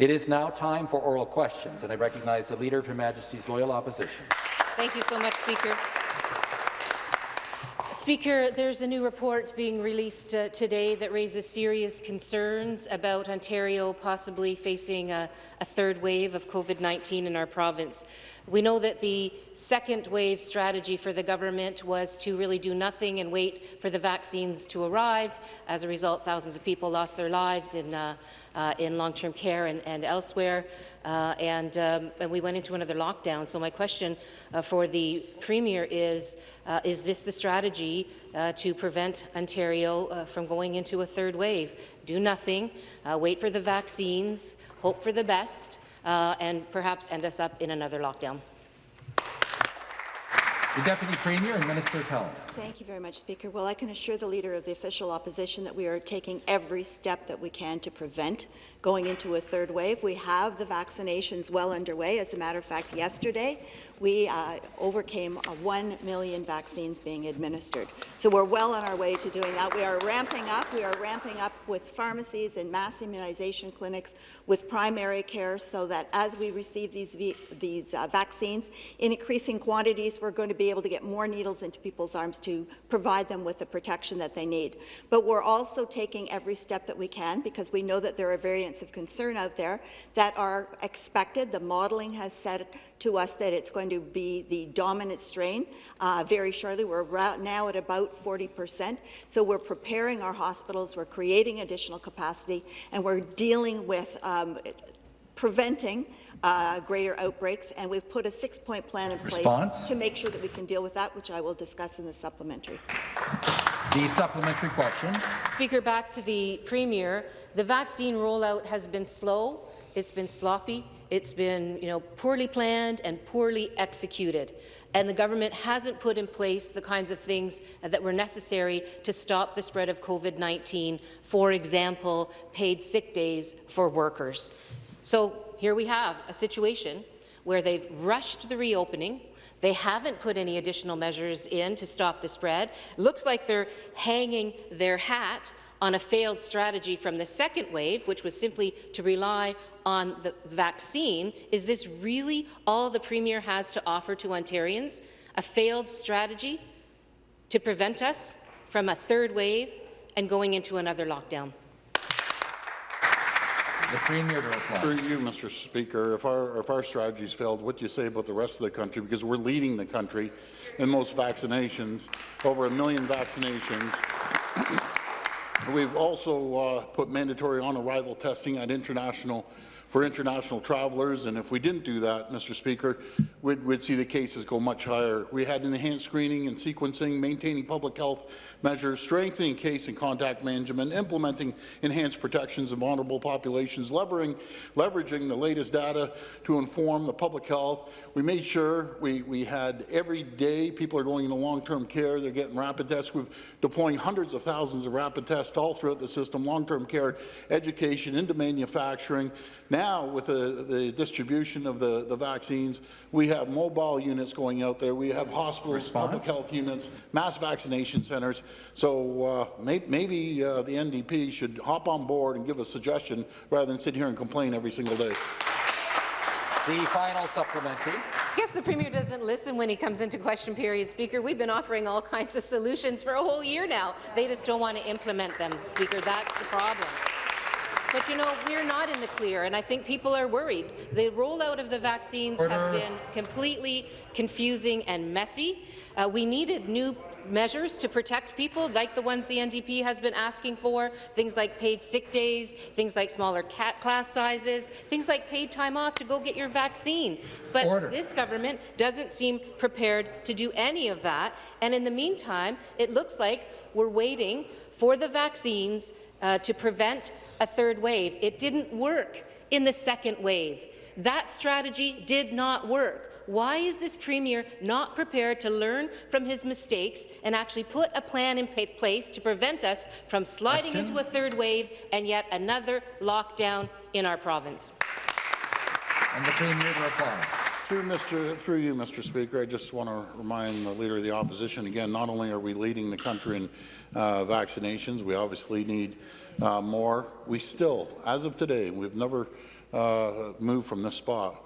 It is now time for oral questions, and I recognize the Leader of Her Majesty's Loyal Opposition. Thank you so much, Speaker. Speaker, there's a new report being released uh, today that raises serious concerns about Ontario possibly facing a, a third wave of COVID-19 in our province. We know that the second wave strategy for the government was to really do nothing and wait for the vaccines to arrive. As a result, thousands of people lost their lives in, uh, uh, in long-term care and, and elsewhere, uh, and, um, and, we went into another lockdown. So my question uh, for the Premier is, uh, is this the strategy uh, to prevent Ontario from going into a third wave? Do nothing, wait for the vaccines, hope for the best, uh, and perhaps end us up in another lockdown. The Deputy Premier and Minister of Health. Thank you very much, Speaker. Well, I can assure the Leader of the Official Opposition that we are taking every step that we can to prevent going into a third wave. We have the vaccinations well underway. As a matter of fact, yesterday we uh, overcame uh, 1 million vaccines being administered. So we're well on our way to doing that. We are ramping up. We are ramping up with pharmacies and mass immunization clinics, with primary care, so that as we receive these, these uh, vaccines in increasing quantities, we're going to be able to get more needles into people's arms to provide them with the protection that they need. But we're also taking every step that we can, because we know that there are variants of concern out there that are expected. The modelling has said to us that it's going to be the dominant strain uh, very shortly. We're now at about 40 percent. So we're preparing our hospitals, we're creating additional capacity, and we're dealing with um, preventing uh, greater outbreaks, and we've put a six-point plan in Response? place to make sure that we can deal with that, which I will discuss in the supplementary. The supplementary question. Speaker, back to the Premier. The vaccine rollout has been slow, it's been sloppy, it's been you know, poorly planned and poorly executed, and the government hasn't put in place the kinds of things that were necessary to stop the spread of COVID-19, for example, paid sick days for workers. So here we have a situation where they've rushed the reopening, they haven't put any additional measures in to stop the spread. Looks like they're hanging their hat on a failed strategy from the second wave, which was simply to rely on the vaccine. Is this really all the Premier has to offer to Ontarians? A failed strategy to prevent us from a third wave and going into another lockdown? The Premier to reply. For you, Mr. Speaker, if our, if our strategies failed, what do you say about the rest of the country? Because we're leading the country in most vaccinations, over a million vaccinations. We've also uh, put mandatory on-arrival testing at international for international travelers, and if we didn't do that, Mr. Speaker, we'd, we'd, see the cases go much higher. We had enhanced screening and sequencing, maintaining public health measures, strengthening case and contact management, implementing enhanced protections of vulnerable populations, leveraging the latest data to inform the public health. We made sure we, we had every day people are going into long-term care, they're getting rapid tests. We're deploying hundreds of thousands of rapid tests all throughout the system, long-term care, education, into manufacturing. Now, with the, the distribution of the, the vaccines, we have mobile units going out there. We have hospitals, Response? public health units, mass vaccination centres. So uh, may, maybe uh, the NDP should hop on board and give a suggestion rather than sit here and complain every single day. The final supplementary. I guess the Premier doesn't listen when he comes into question period, Speaker. We've been offering all kinds of solutions for a whole year now. They just don't want to implement them, Speaker. That's the problem. But you know, we're not in the clear, and I think people are worried. The rollout of the vaccines Order. have been completely confusing and messy. Uh, we needed new measures to protect people, like the ones the NDP has been asking for, things like paid sick days, things like smaller class sizes, things like paid time off to go get your vaccine. But Order. this government doesn't seem prepared to do any of that, and in the meantime, it looks like we're waiting for the vaccines uh, to prevent a third wave. It didn't work in the second wave. That strategy did not work. Why is this Premier not prepared to learn from his mistakes and actually put a plan in place to prevent us from sliding into a third wave and yet another lockdown in our province? And the Premier to reply. Through, Mr. through you, Mr. Speaker, I just want to remind the Leader of the Opposition again, not only are we leading the country in uh, vaccinations, we obviously need uh, more. We still, as of today, we've never uh, move from this spot.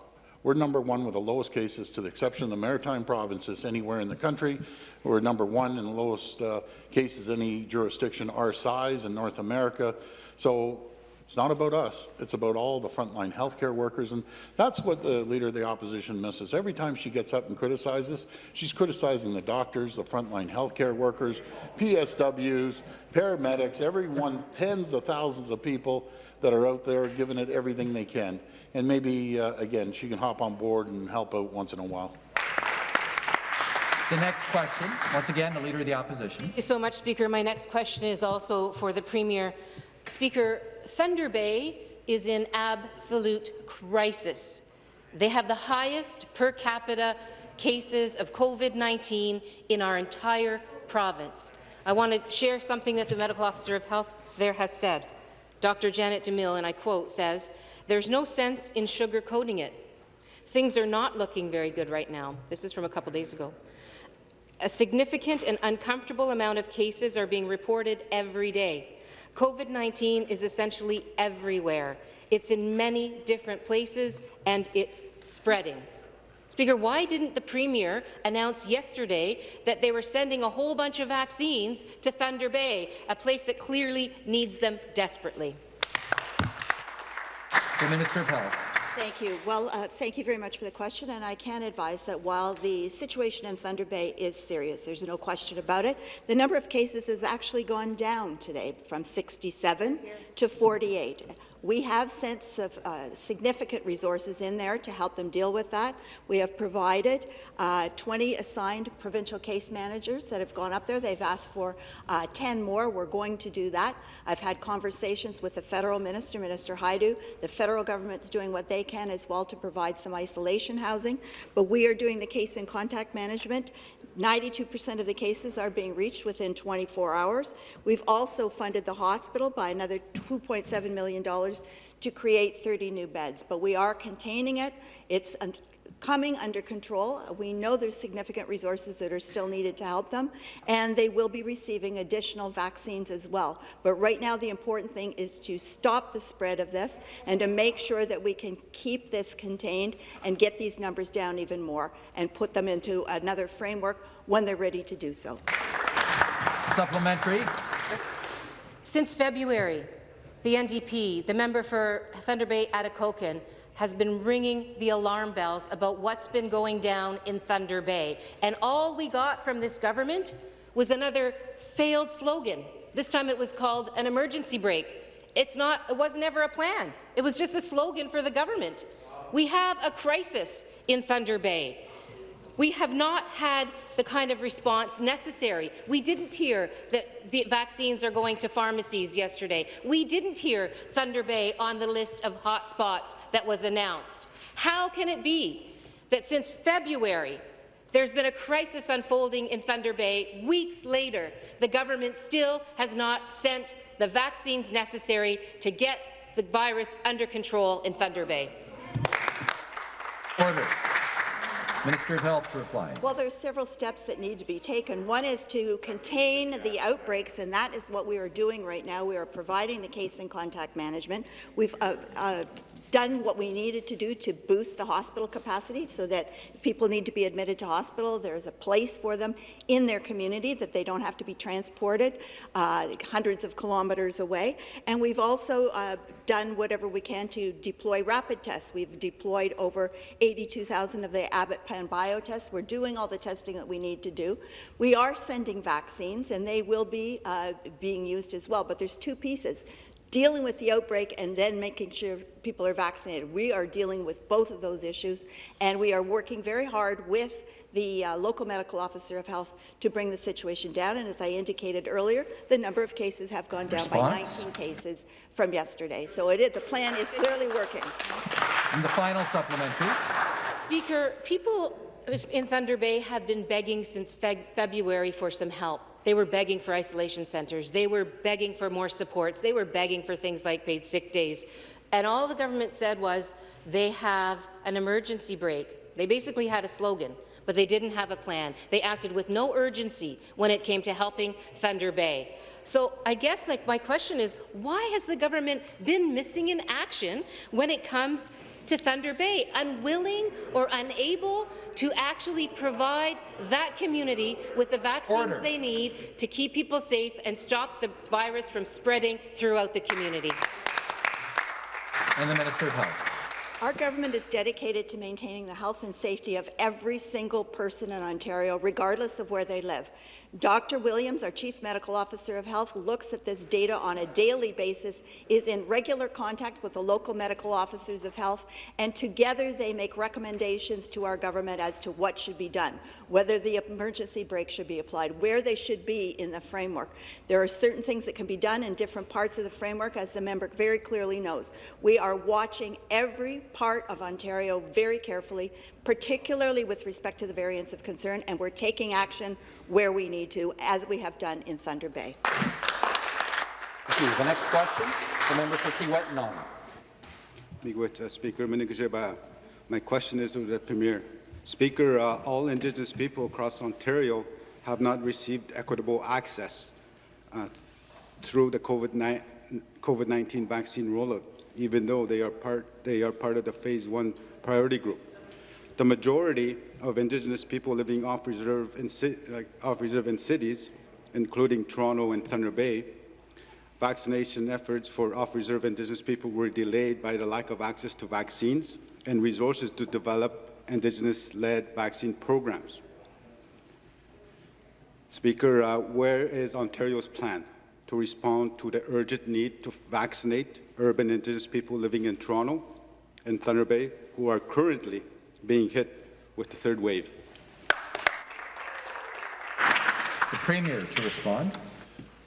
We're number one with the lowest cases, to the exception of the maritime provinces anywhere in the country. We're number one in the lowest uh, cases any jurisdiction our size in North America. So it's not about us. It's about all the frontline healthcare workers, and that's what the Leader of the Opposition misses. Every time she gets up and criticizes, she's criticizing the doctors, the frontline healthcare workers, PSWs, paramedics, everyone, tens of thousands of people that are out there giving it everything they can. And maybe, uh, again, she can hop on board and help out once in a while. The next question, once again, the Leader of the Opposition. Thank you so much, Speaker. My next question is also for the Premier. Speaker, Thunder Bay is in absolute crisis. They have the highest per capita cases of COVID-19 in our entire province. I want to share something that the Medical Officer of Health there has said. Dr. Janet DeMille, and I quote, says, there's no sense in sugarcoating it. Things are not looking very good right now. This is from a couple days ago. A significant and uncomfortable amount of cases are being reported every day. COVID-19 is essentially everywhere. It's in many different places, and it's spreading. Speaker, why didn't the Premier announce yesterday that they were sending a whole bunch of vaccines to Thunder Bay, a place that clearly needs them desperately? The Minister of Health. Thank you. Well, uh, thank you very much for the question, and I can advise that while the situation in Thunder Bay is serious, there's no question about it, the number of cases has actually gone down today from 67 to 48. We have sent uh, significant resources in there to help them deal with that. We have provided uh, 20 assigned provincial case managers that have gone up there. They've asked for uh, 10 more. We're going to do that. I've had conversations with the federal minister, Minister Hajdu. The federal government is doing what they can as well to provide some isolation housing, but we are doing the case and contact management 92% of the cases are being reached within 24 hours. We've also funded the hospital by another $2.7 million to create 30 new beds, but we are containing it. It's coming under control. We know there's significant resources that are still needed to help them, and they will be receiving additional vaccines as well. But right now, the important thing is to stop the spread of this and to make sure that we can keep this contained and get these numbers down even more and put them into another framework when they're ready to do so. Supplementary. Since February, the NDP, the member for Thunder Bay Atikokan, has been ringing the alarm bells about what's been going down in Thunder Bay. And all we got from this government was another failed slogan. This time it was called an emergency brake. It's not, it was never a plan. It was just a slogan for the government. We have a crisis in Thunder Bay. We have not had the kind of response necessary. We didn't hear that the vaccines are going to pharmacies yesterday. We didn't hear Thunder Bay on the list of hotspots that was announced. How can it be that since February there's been a crisis unfolding in Thunder Bay. Weeks later, the government still has not sent the vaccines necessary to get the virus under control in Thunder Bay. Order. Minister of Health to reply. Well, there's several steps that need to be taken. One is to contain the outbreaks, and that is what we are doing right now. We are providing the case and contact management. We've uh, uh, done what we needed to do to boost the hospital capacity so that if people need to be admitted to hospital, there's a place for them in their community, that they don't have to be transported uh, hundreds of kilometres away. And we've also uh, done whatever we can to deploy rapid tests. We've deployed over 82,000 of the Abbott Panbio tests. We're doing all the testing that we need to do. We are sending vaccines, and they will be uh, being used as well. But there's two pieces dealing with the outbreak and then making sure people are vaccinated. We are dealing with both of those issues, and we are working very hard with the uh, local medical officer of health to bring the situation down. And as I indicated earlier, the number of cases have gone down Response? by 19 cases from yesterday. So it is, the plan is clearly working. And the final supplementary. Speaker, people in Thunder Bay have been begging since Fe February for some help. They were begging for isolation centres. They were begging for more supports. They were begging for things like paid sick days. And all the government said was they have an emergency brake. They basically had a slogan, but they didn't have a plan. They acted with no urgency when it came to helping Thunder Bay. So I guess like my question is, why has the government been missing in action when it comes to Thunder Bay, unwilling or unable to actually provide that community with the vaccines Order. they need to keep people safe and stop the virus from spreading throughout the community. And the Minister of Health. Our government is dedicated to maintaining the health and safety of every single person in Ontario, regardless of where they live. Dr. Williams, our Chief Medical Officer of Health, looks at this data on a daily basis, is in regular contact with the local medical officers of health, and together they make recommendations to our government as to what should be done, whether the emergency brake should be applied, where they should be in the framework. There are certain things that can be done in different parts of the framework, as the member very clearly knows. We are watching every part of Ontario very carefully, particularly with respect to the variants of concern, and we're taking action where we need to, as we have done in Thunder Bay. Thank you. The next question, the member for Kiiwetinoong. Miigwech, uh, Speaker My question is to the Premier. Speaker, uh, all Indigenous people across Ontario have not received equitable access uh, through the COVID-19 vaccine rollout, even though they are part they are part of the Phase One priority group. The majority of Indigenous people living off reserve in, off in cities, including Toronto and Thunder Bay, vaccination efforts for off-reserve Indigenous people were delayed by the lack of access to vaccines and resources to develop Indigenous-led vaccine programs. Speaker, uh, where is Ontario's plan to respond to the urgent need to vaccinate urban Indigenous people living in Toronto and Thunder Bay who are currently being hit with the third wave? The Premier to respond.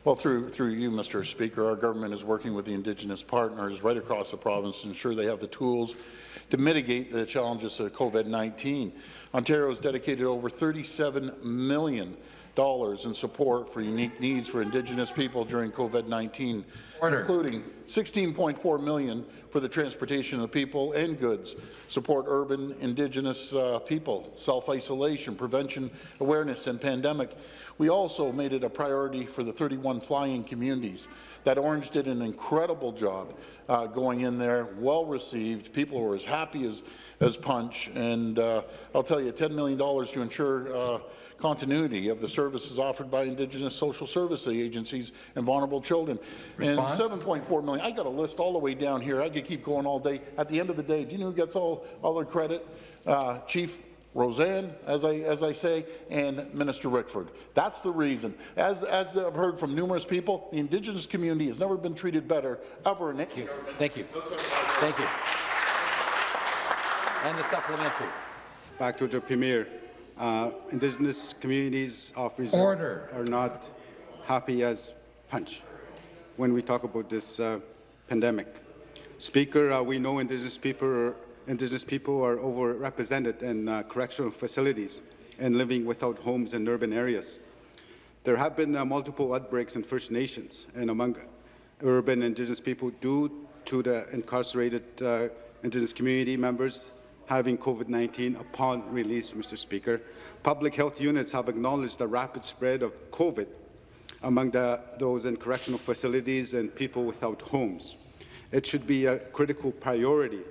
Well, through, through you, Mr. Speaker, our government is working with the Indigenous partners right across the province to ensure they have the tools to mitigate the challenges of COVID-19. Ontario has dedicated over $37 million in support for unique needs for Indigenous people during COVID-19, including 16.4 million for the transportation of people and goods, support urban Indigenous uh, people, self-isolation, prevention, awareness, and pandemic. We also made it a priority for the 31 flying communities. That Ornge did an incredible job uh, going in there, well received. People were as happy as, as punch. And uh, I'll tell you, $10 million to ensure uh, continuity of the services offered by Indigenous social service agencies and vulnerable children. Response? And 7.4 million. I got a list all the way down here. I could keep going all day. At the end of the day, do you know who gets all, all the credit? Uh, Chief Roseanne, as I, as I say, and Minister Rickford. That's the reason. As, as I've heard from numerous people, the Indigenous community has never been treated better ever in Thank you. Thank you. Thank you. And the supplementary. Back to the Premier. Uh, Indigenous communities of reserve Order. are not happy as punch when we talk about this uh, pandemic. Speaker, uh, we know Indigenous people are, Indigenous people are overrepresented in uh, correctional facilities and living without homes in urban areas. There have been uh, multiple outbreaks in First Nations and among urban Indigenous people due to the incarcerated uh, Indigenous community members having COVID-19 upon release, Mr. Speaker. Public health units have acknowledged the rapid spread of COVID among the, those in correctional facilities and people without homes. It should be a critical priority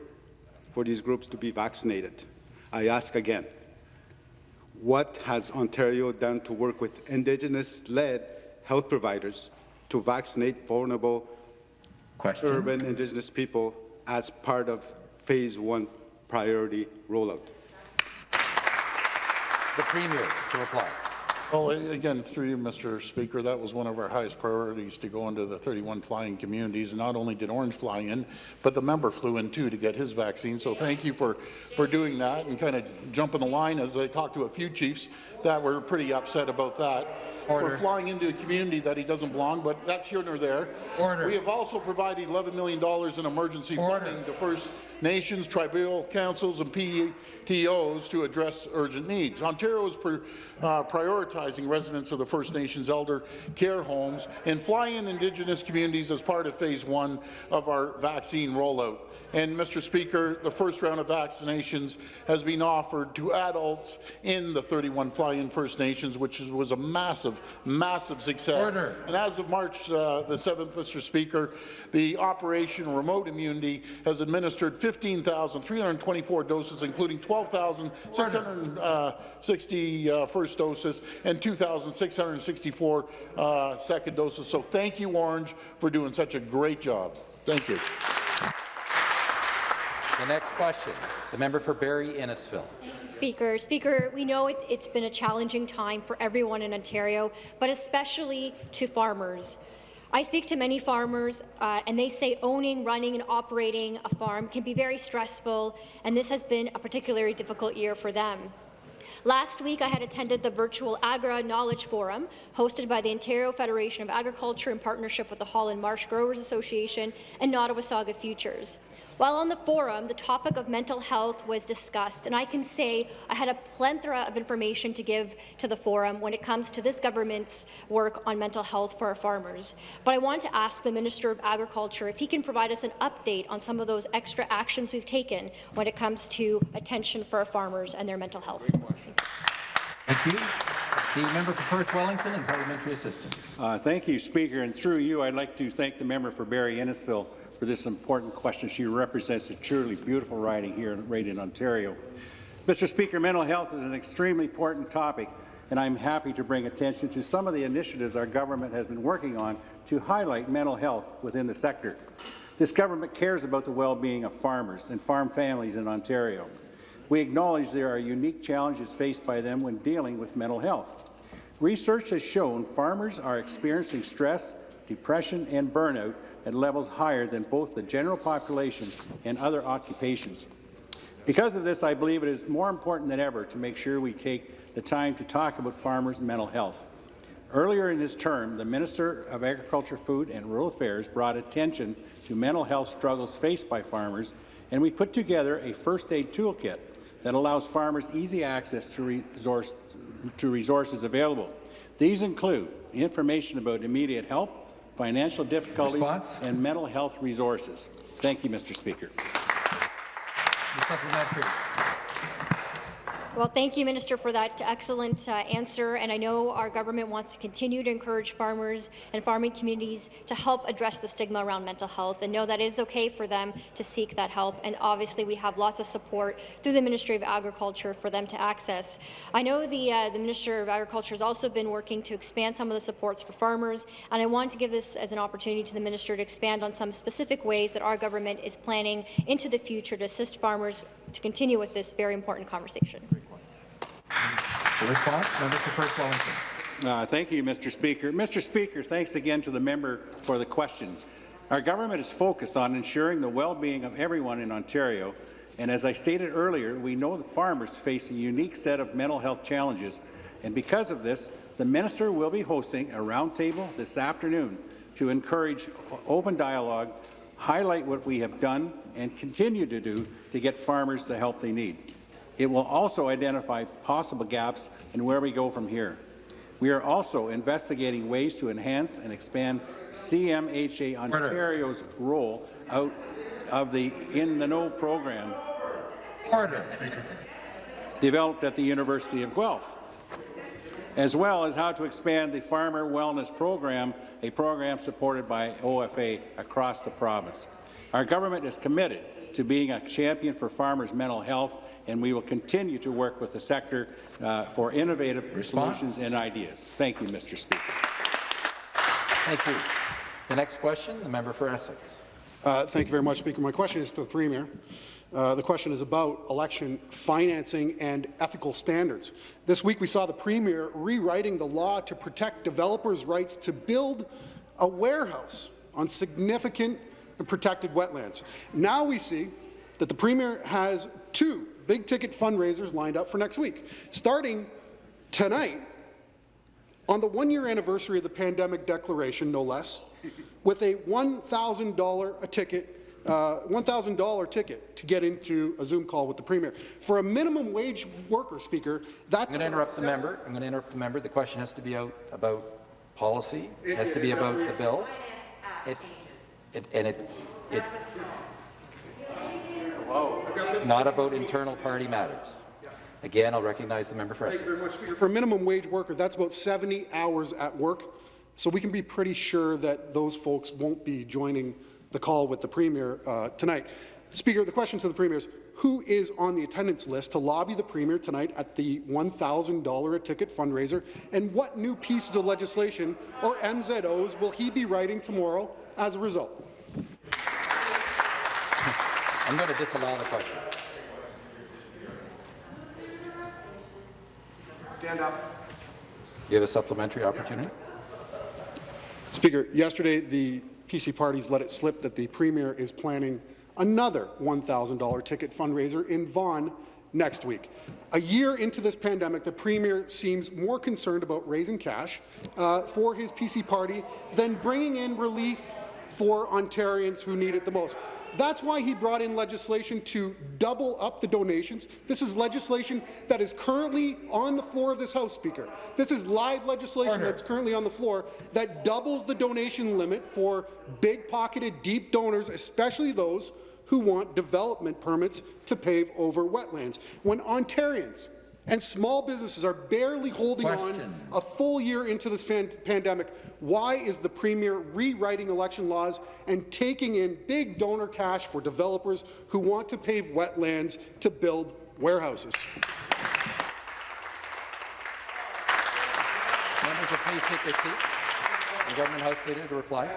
for these groups to be vaccinated. I ask again, what has Ontario done to work with Indigenous-led health providers to vaccinate vulnerable Question. urban Indigenous people as part of Phase 1 priority rollout? The Premier to reply. Well, again, through you, Mr. Speaker, that was one of our highest priorities to go into the 31 flying communities. And not only did Ornge fly in, but the member flew in too to get his vaccine. So thank you for, for doing that and kind of jumping the line as I talked to a few chiefs that were pretty upset about that. Order. For flying into a community that he doesn't belong, but that's here nor there. Order. We have also provided $11 million in emergency Order. funding to First Nations, tribal councils, and PTOs to address urgent needs. Ontario is uh, prioritizing residents of the First Nations elder care homes and fly-in Indigenous communities as part of phase one of our vaccine rollout. And, Mr. Speaker, the first round of vaccinations has been offered to adults in the 31 fly-in First Nations, which is- was a massive, massive success. Order. And as of March uh, the 7th, Mr. Speaker, the Operation Remote Immunity has administered 15,324 doses, including 12,660 uh, first doses and 2,664 uh, second doses. So thank you, Ornge, for doing such a great job. Thank you. The next question, the member for Barrie Innisfil. Speaker. Speaker, we know it, it's been a challenging time for everyone in Ontario, but especially to farmers. I speak to many farmers, uh, and they say owning, running, and operating a farm can be very stressful, and this has been a particularly difficult year for them. Last week, I had attended the virtual Agra Knowledge Forum, hosted by the Ontario Federation of Agriculture in partnership with the Holland Marsh Growers Association and Nottawasaga Futures. While on the forum, the topic of mental health was discussed, and I can say I had a plethora of information to give to the forum when it comes to this government's work on mental health for our farmers. But I want to ask the Minister of Agriculture if he can provide us an update on some of those extra actions we've taken when it comes to attention for our farmers and their mental health. Thank you. The member for Perth Wellington and parliamentary assistant. Uh, Thank you, Speaker. And through you, I'd like to thank the member for Barrie Innisfil for this important question. She represents a truly beautiful riding here right in Ontario. Mr. Speaker, mental health is an extremely important topic, and I'm happy to bring attention to some of the initiatives our government has been working on to highlight mental health within the sector. This government cares about the well-being of farmers and farm families in Ontario. We acknowledge there are unique challenges faced by them when dealing with mental health. Research has shown farmers are experiencing stress, depression, and burnout at levels higher than both the general population and other occupations. Because of this, I believe it is more important than ever to make sure we take the time to talk about farmers' mental health. Earlier in his term, the Minister of Agriculture, Food and Rural Affairs brought attention to mental health struggles faced by farmers, and we put together a first aid toolkit that allows farmers easy access to, resource, to resources available. These include information about immediate help, financial difficulties, Response? and mental health resources. Thank you, Mr. Speaker. Well, thank you, Minister, for that excellent uh, answer. And I know our government wants to continue to encourage farmers and farming communities to help address the stigma around mental health and know that it is okay for them to seek that help. And obviously, we have lots of support through the Ministry of Agriculture for them to access. I know the, uh, the Minister of Agriculture has also been working to expand some of the supports for farmers, and I want to give this as an opportunity to the Minister to expand on some specific ways that our government is planning into the future to assist farmers to continue with this very important conversation. Response, member for Perth Wellington. Uh, thank you, Mr. Speaker. Mr. Speaker, thanks again to the member for the question. Our government is focused on ensuring the well-being of everyone in Ontario, and as I stated earlier, we know that farmers face a unique set of mental health challenges, and because of this, the minister will be hosting a roundtable this afternoon to encourage open dialogue, highlight what we have done and continue to do to get farmers the help they need. It will also identify possible gaps and where we go from here. We are also investigating ways to enhance and expand CMHA Ontario's role out of the In the Know program Order. developed at the University of Guelph, as well as how to expand the Farmer Wellness Program, a program supported by OFA across the province. Our government is committed to being a champion for farmers' mental health, and we will continue to work with the sector uh, for innovative Response? solutions and ideas. Thank you, Mr. Speaker. Thank you. The next question, the member for Essex. Uh, Thank you very much, Speaker. My question is to the Premier. Uh, the question is about election financing and ethical standards. This week we saw the Premier rewriting the law to protect developers' rights to build a warehouse on significant and protected wetlands. Now we see that the Premier has two big-ticket fundraisers lined up for next week. Starting tonight, on the one-year anniversary of the pandemic declaration, no less, with a $1,000 a ticket uh, $1,000 ticket to get into a Zoom call with the Premier. For a minimum wage worker, Speaker, that's... I'm going to interrupt the member. I'm going to interrupt the member. The question has to be out about policy. It has to be about the bill. It, it, and it, it, not about internal party matters. Again, I'll recognize the member for Thank you very much, Speaker. For a minimum wage worker, that's about 70 hours at work, so we can be pretty sure that those folks won't be joining the call with the Premier uh, tonight. Speaker, the question to the Premier is, who is on the attendance list to lobby the Premier tonight at the $1,000 a ticket fundraiser, and what new pieces of legislation or MZOs will he be writing tomorrow as a result? I'm going to disallow the question. Stand up. You have a supplementary opportunity. Speaker, yesterday the PC parties let it slip that the Premier is planning another $1,000 ticket fundraiser in Vaughan next week. A year into this pandemic, the Premier seems more concerned about raising cash uh, for his PC party than bringing in relief for Ontarians who need it the most. That's why he brought in legislation to double up the donations. This is legislation that is currently on the floor of this House, Speaker. This is live legislation Order. that's currently on the floor that doubles the donation limit for big-pocketed, deep donors, especially those who want development permits to pave over wetlands. When Ontarians and small businesses are barely holding Question. on a full year into this pandemic, why is the Premier rewriting election laws and taking in big donor cash for developers who want to pave wetlands to build warehouses? Members please take their seats. Government House Leader to reply.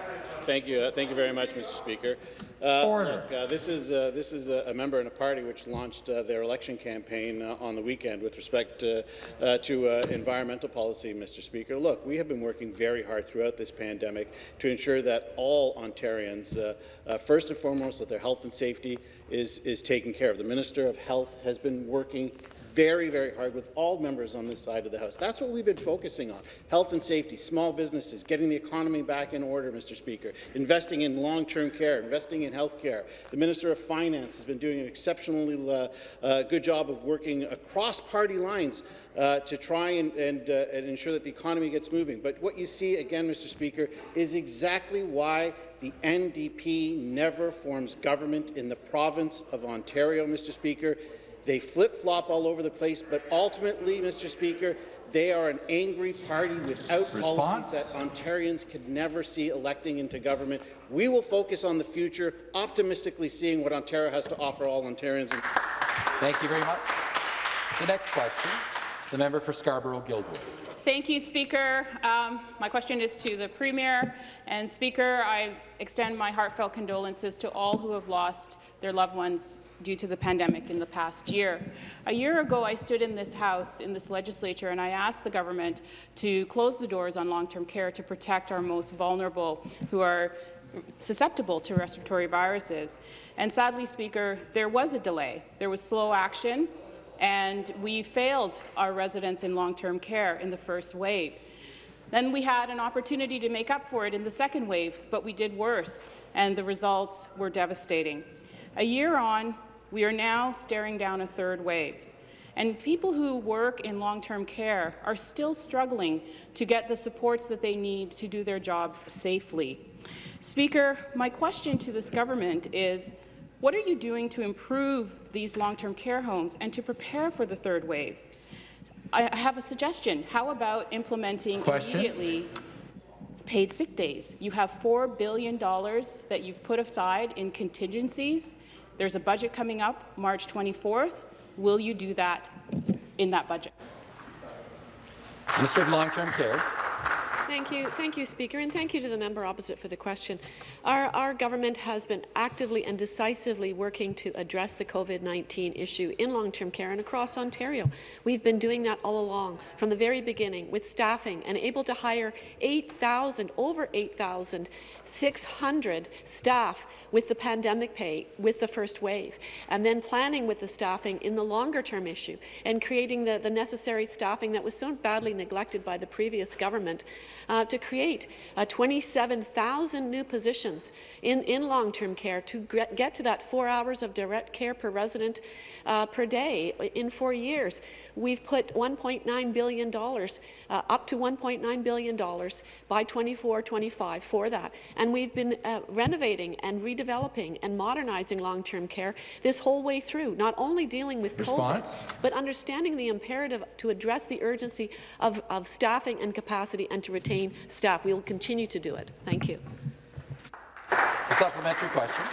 Thank you. Uh, thank you very much, Mr. Speaker. Uh. Look, uh, this is uh, this is a, member in a party which launched uh, their election campaign uh, on the weekend with respect to uh, environmental policy, Mr. Speaker. Look, we have been working very hard throughout this pandemic to ensure that all Ontarians, uh, uh, first and foremost, that their health and safety is is taken care of. The Minister of Health has been working very, very hard with all members on this side of the House. That's what we've been focusing on. Health and safety, small businesses, getting the economy back in order, Mr. Speaker, investing in long-term care, investing in health care. The Minister of Finance has been doing an exceptionally uh, uh, good job of working across party lines uh, to try and, and, uh, and ensure that the economy gets moving. But what you see, again, Mr. Speaker, is exactly why the NDP never forms government in the province of Ontario, Mr. Speaker. They flip-flop all over the place, but ultimately, Mr. Speaker, they are an angry party without Response? policies that Ontarians could never see electing into government. We will focus on the future, optimistically seeing what Ontario has to offer all Ontarians. Thank you very much. The next question, the member for Scarborough-Guildwood. Thank you, Speaker. Um, my question is to the Premier. And Speaker, I extend my heartfelt condolences to all who have lost their loved ones due to the pandemic in the past year. A year ago, I stood in this House, in this legislature, and I asked the government to close the doors on long-term care to protect our most vulnerable who are susceptible to respiratory viruses. And sadly, Speaker, there was a delay. There was slow action, and we failed our residents in long-term care in the first wave. Then we had an opportunity to make up for it in the second wave, but we did worse, and the results were devastating. A year on, we are now staring down a third wave. And people who work in long-term care are still struggling to get the supports that they need to do their jobs safely. Speaker, my question to this government is, what are you doing to improve these long-term care homes and to prepare for the third wave? I have a suggestion. How about implementing Question? immediately paid sick days? You have $4 billion that you've put aside in contingencies. There's a budget coming up March 24th. Will you do that in that budget? Minister of Long-Term Care. Thank you, thank you, Speaker, and thank you to the member opposite for the question. Our, our government has been actively and decisively working to address the COVID-19 issue in long-term care and across Ontario. We've been doing that all along, from the very beginning, with staffing and able to hire 8,000, over 8,600 staff with the pandemic pay, with the first wave, and then planning with the staffing in the longer-term issue and creating the, the necessary staffing that was so badly neglected by the previous government uh, to create uh, 27,000 new positions in, in long-term care to get, to that four hours of direct care per resident uh, per day in four years. We've put $1.9 billion, uh, up to $1.9 billion by 24-25 for that. And we've been uh, renovating and redeveloping and modernizing long-term care this whole way through, not only dealing with Response? COVID, but understanding the imperative to address the urgency of, of staffing and capacity and to retain staff. We will continue to do it. Thank you. A supplementary question.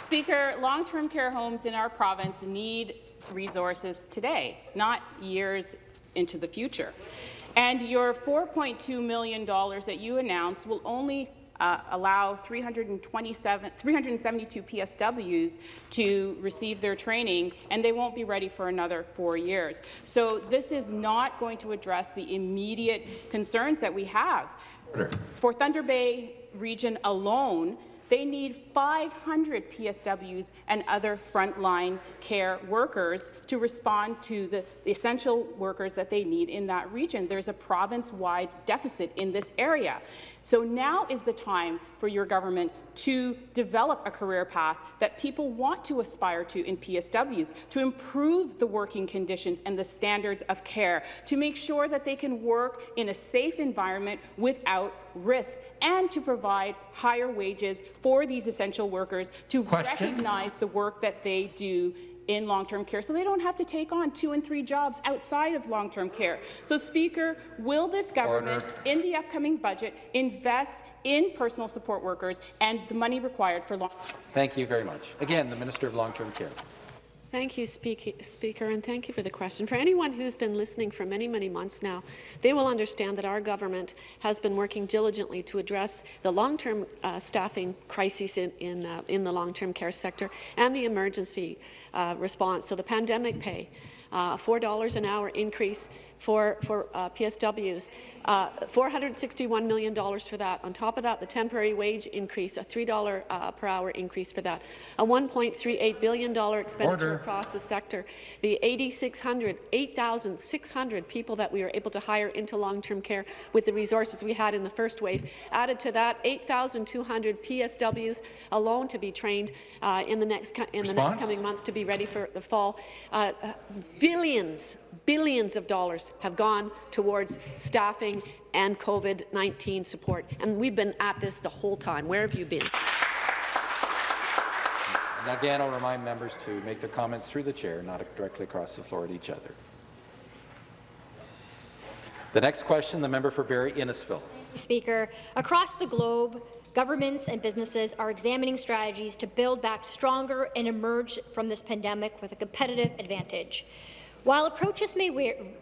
Speaker, long-term care homes in our province need resources today, not years into the future. And your $4.2 million that you announced will only uh, allow 327, 372 PSWs to receive their training, and they won't be ready for another four years. So this is not going to address the immediate concerns that we have. For Thunder Bay region alone, they need 500 PSWs and other frontline care workers to respond to the, the, essential workers that they need in that region. There's a province-wide deficit in this area. So now is the time for your government to develop a career path that people want to aspire to in PSWs, to improve the working conditions and the standards of care, to make sure that they can work in a safe environment without risk, and to provide higher wages for these essential workers to Question. recognize the work that they do in long-term care, so they don't have to take on two and three jobs outside of long-term care. So, Speaker, will this government, Order. in the upcoming budget, invest in personal support workers and the money required for long-term care? Thank you very much. Again, the Minister of Long-Term Care. Thank you, Speaker, and thank you for the question. For anyone who's been listening for many, many months now, they will understand that our government has been working diligently to address the long-term uh, staffing crises in, in, uh, in the long-term care sector and the emergency uh, response. So the pandemic pay, uh, $4 an hour increase for, for uh, PSWs, uh, $461 million for that. On top of that, the temporary wage increase, a $3 uh, per hour increase for that, a $1.38 billion expenditure Order. across the sector, the 8,600, 8,600 people that we were able to hire into long-term care with the resources we had in the first wave. Added to that, 8,200 PSWs alone to be trained uh, in the next in the next coming months to be ready for the fall. Uh, uh, billions, billions of dollars have gone towards staffing and COVID-19 support, and we've been at this the whole time. Where have you been? And again, I'll remind members to make their comments through the chair, not directly across the floor at each other. The next question, the member for Barrie Innisfil. Speaker, across the globe, governments and businesses are examining strategies to build back stronger and emerge from this pandemic with a competitive advantage. While approaches may,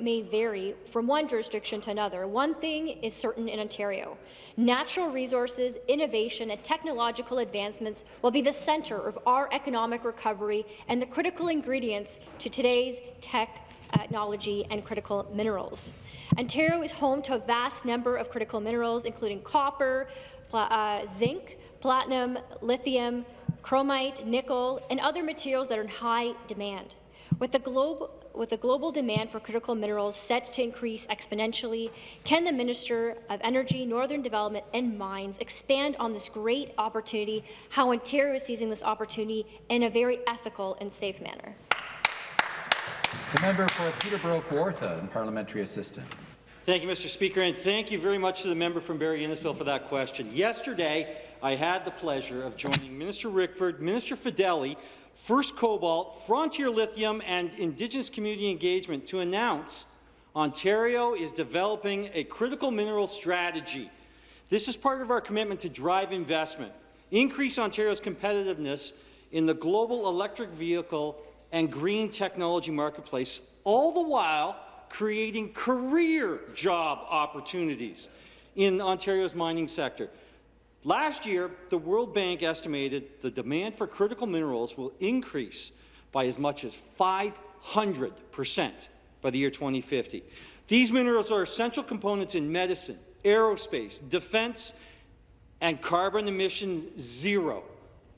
may vary from one jurisdiction to another, one thing is certain in Ontario. Natural resources, innovation and technological advancements will be the centre of our economic recovery and the critical ingredients to today's tech technology and critical minerals. Ontario is home to a vast number of critical minerals, including copper, uh, zinc, platinum, lithium, chromite, nickel, and other materials that are in high demand. With the, globe, with the global demand for critical minerals set to increase exponentially, can the Minister of Energy, Northern Development and Mines expand on this great opportunity, how Ontario is seizing this opportunity in a very ethical and safe manner? The member for Peterborough Kawartha and parliamentary assistant. Thank you, Mr. Speaker, and thank you very much to the member from Barrie Innisfil for that question. Yesterday, I had the pleasure of joining Minister Rickford, Minister Fedeli, First Cobalt, Frontier Lithium, and Indigenous community engagement to announce Ontario is developing a critical mineral strategy. This is part of our commitment to drive investment, increase Ontario's competitiveness in the global electric vehicle and green technology marketplace, all the while creating career job opportunities in Ontario's mining sector. Last year, the World Bank estimated the demand for critical minerals will increase by as much as 500 percent by the year 2050. These minerals are essential components in medicine, aerospace, defense, and carbon emission zero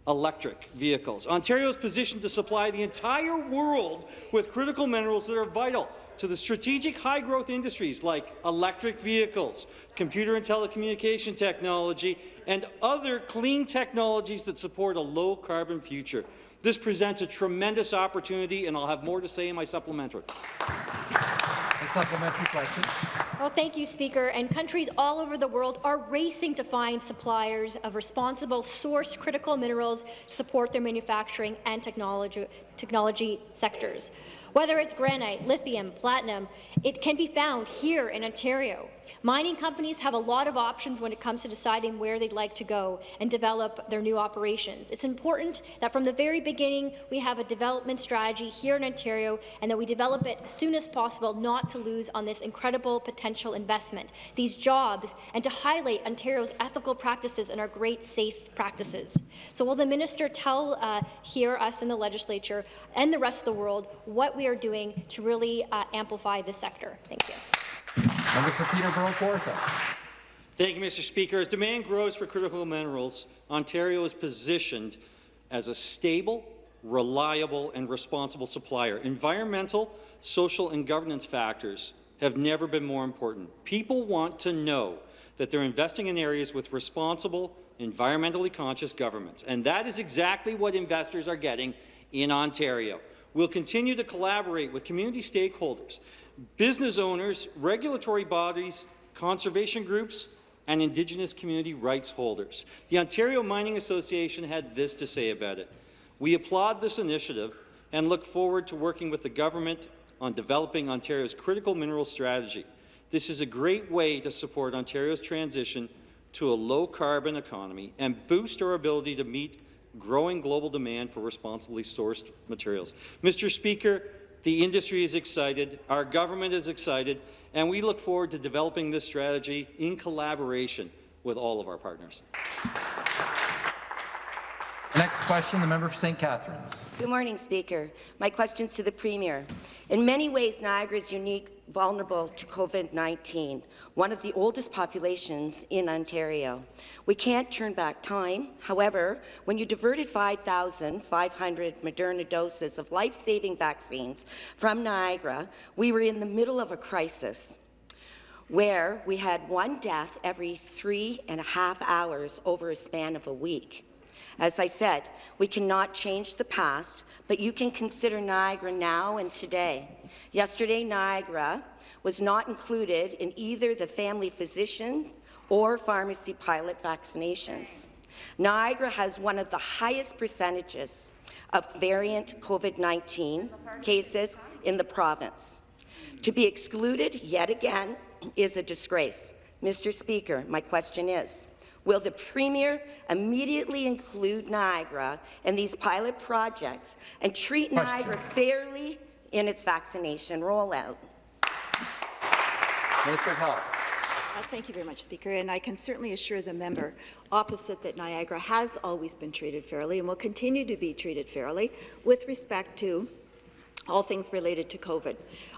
electric vehicles. Ontario is positioned to supply the entire world with critical minerals that are vital to the strategic high-growth industries like electric vehicles, computer and telecommunication technology, and other clean technologies that support a low-carbon future. This presents a tremendous opportunity, and I'll have more to say in my supplementary. A supplementary question. Well, thank you, Speaker. And countries all over the world are racing to find suppliers of responsible source critical minerals to support their manufacturing and technology, technology sectors. Whether it's granite, lithium, platinum, it can be found here in Ontario. Mining companies have a lot of options when it comes to deciding where they'd like to go and develop their new operations. It's important that from the very beginning we have a development strategy here in Ontario and that we develop it as soon as possible not to lose on this incredible potential investment, these jobs, and to highlight Ontario's ethical practices and our great safe practices. So will the minister tell uh, here us in the legislature and the rest of the world what we are doing to really uh, amplify this sector? Thank you. Member for Peterborough Kawartha. Thank you, Mr. Speaker. As demand grows for critical minerals, Ontario is positioned as a stable, reliable and responsible supplier. Environmental, social and governance factors have never been more important. People want to know that they're investing in areas with responsible, environmentally conscious governments, and that is exactly what investors are getting in Ontario. We'll continue to collaborate with community stakeholders business owners, regulatory bodies, conservation groups, and Indigenous community rights holders. The Ontario Mining Association had this to say about it. We applaud this initiative and look forward to working with the government on developing Ontario's critical mineral strategy. This is a great way to support Ontario's transition to a low-carbon economy and boost our ability to meet growing global demand for responsibly sourced materials. Mr. Speaker, the industry is excited, our government is excited, and we look forward to developing this strategy in collaboration with all of our partners. Next question, the member for St. Catharines. Good morning, Speaker. My question is to the Premier. In many ways, Niagara is unique, vulnerable to COVID-19, one of the oldest populations in Ontario. We can't turn back time. However, when you diverted 5,500 Moderna doses of life-saving vaccines from Niagara, we were in the middle of a crisis where we had one death every three and a half hours over a span of a week. As I said, we cannot change the past, but you can consider Niagara now and today. Yesterday, Niagara was not included in either the family physician or pharmacy pilot vaccinations. Niagara has one of the highest percentages of variant COVID-19 cases in the province. To be excluded yet again is a disgrace. Mr. Speaker, my question is, Will the Premier immediately include Niagara in these pilot projects and treat Question. Niagara fairly in its vaccination rollout? Minister of Health. Uh, thank you very much, Speaker. And I can certainly assure the member opposite that Niagara has always been treated fairly and will continue to be treated fairly with respect to all things related to COVID.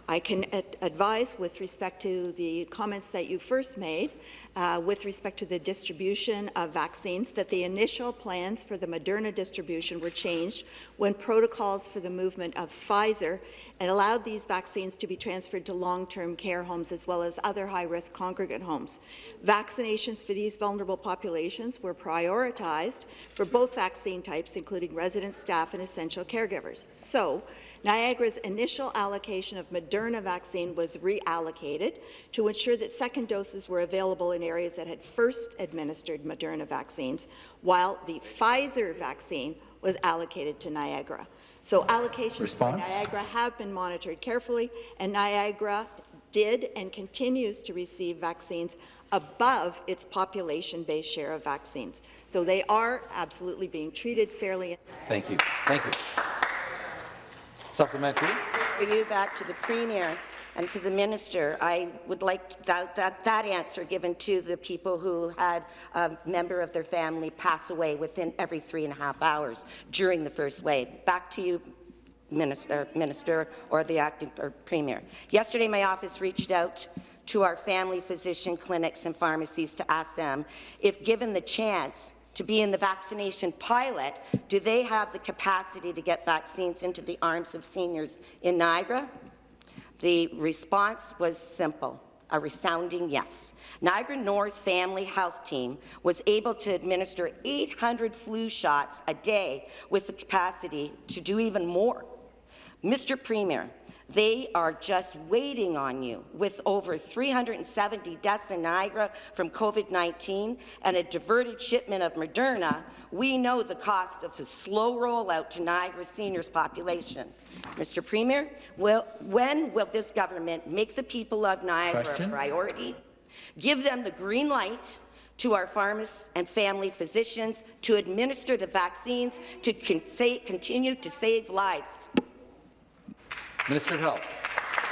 I can ad advise with respect to the comments that you first made uh, with respect to the distribution of vaccines that the initial plans for the Moderna distribution were changed when protocols for the movement of Pfizer and allowed these vaccines to be transferred to long-term care homes as well as other high-risk congregate homes. Vaccinations for these vulnerable populations were prioritized for both vaccine types, including resident staff and essential caregivers. So, Niagara's initial allocation of Moderna vaccine was reallocated to ensure that second doses were available in areas that had first administered Moderna vaccines, while the Pfizer vaccine was allocated to Niagara. So allocations Response? for Niagara have been monitored carefully, and Niagara did and continues to receive vaccines above its population-based share of vaccines. So they are absolutely being treated fairly. Thank you. Thank you. Supplementary. For you back to the Premier and to the Minister, I would like that, that, that answer given to the people who had a member of their family pass away within every three and a half hours during the first wave. Back to you, Minister, Minister or the acting or Premier. Yesterday, my office reached out to our family physician clinics and pharmacies to ask them if, given the chance, to be in the vaccination pilot, do they have the capacity to get vaccines into the arms of seniors in Niagara? The response was simple a resounding yes. Niagara North Family Health Team was able to administer 800 flu shots a day with the capacity to do even more. Mr. Premier, they are just waiting on you. With over 370 deaths in Niagara from COVID-19 and a diverted shipment of Moderna, we know the cost of a slow rollout to Niagara seniors population. Mr. Premier, will, when will this government make the people of Niagara Question? a priority? Give them the green light to our pharmacists and family physicians to administer the vaccines to con continue to save lives. Minister of Health.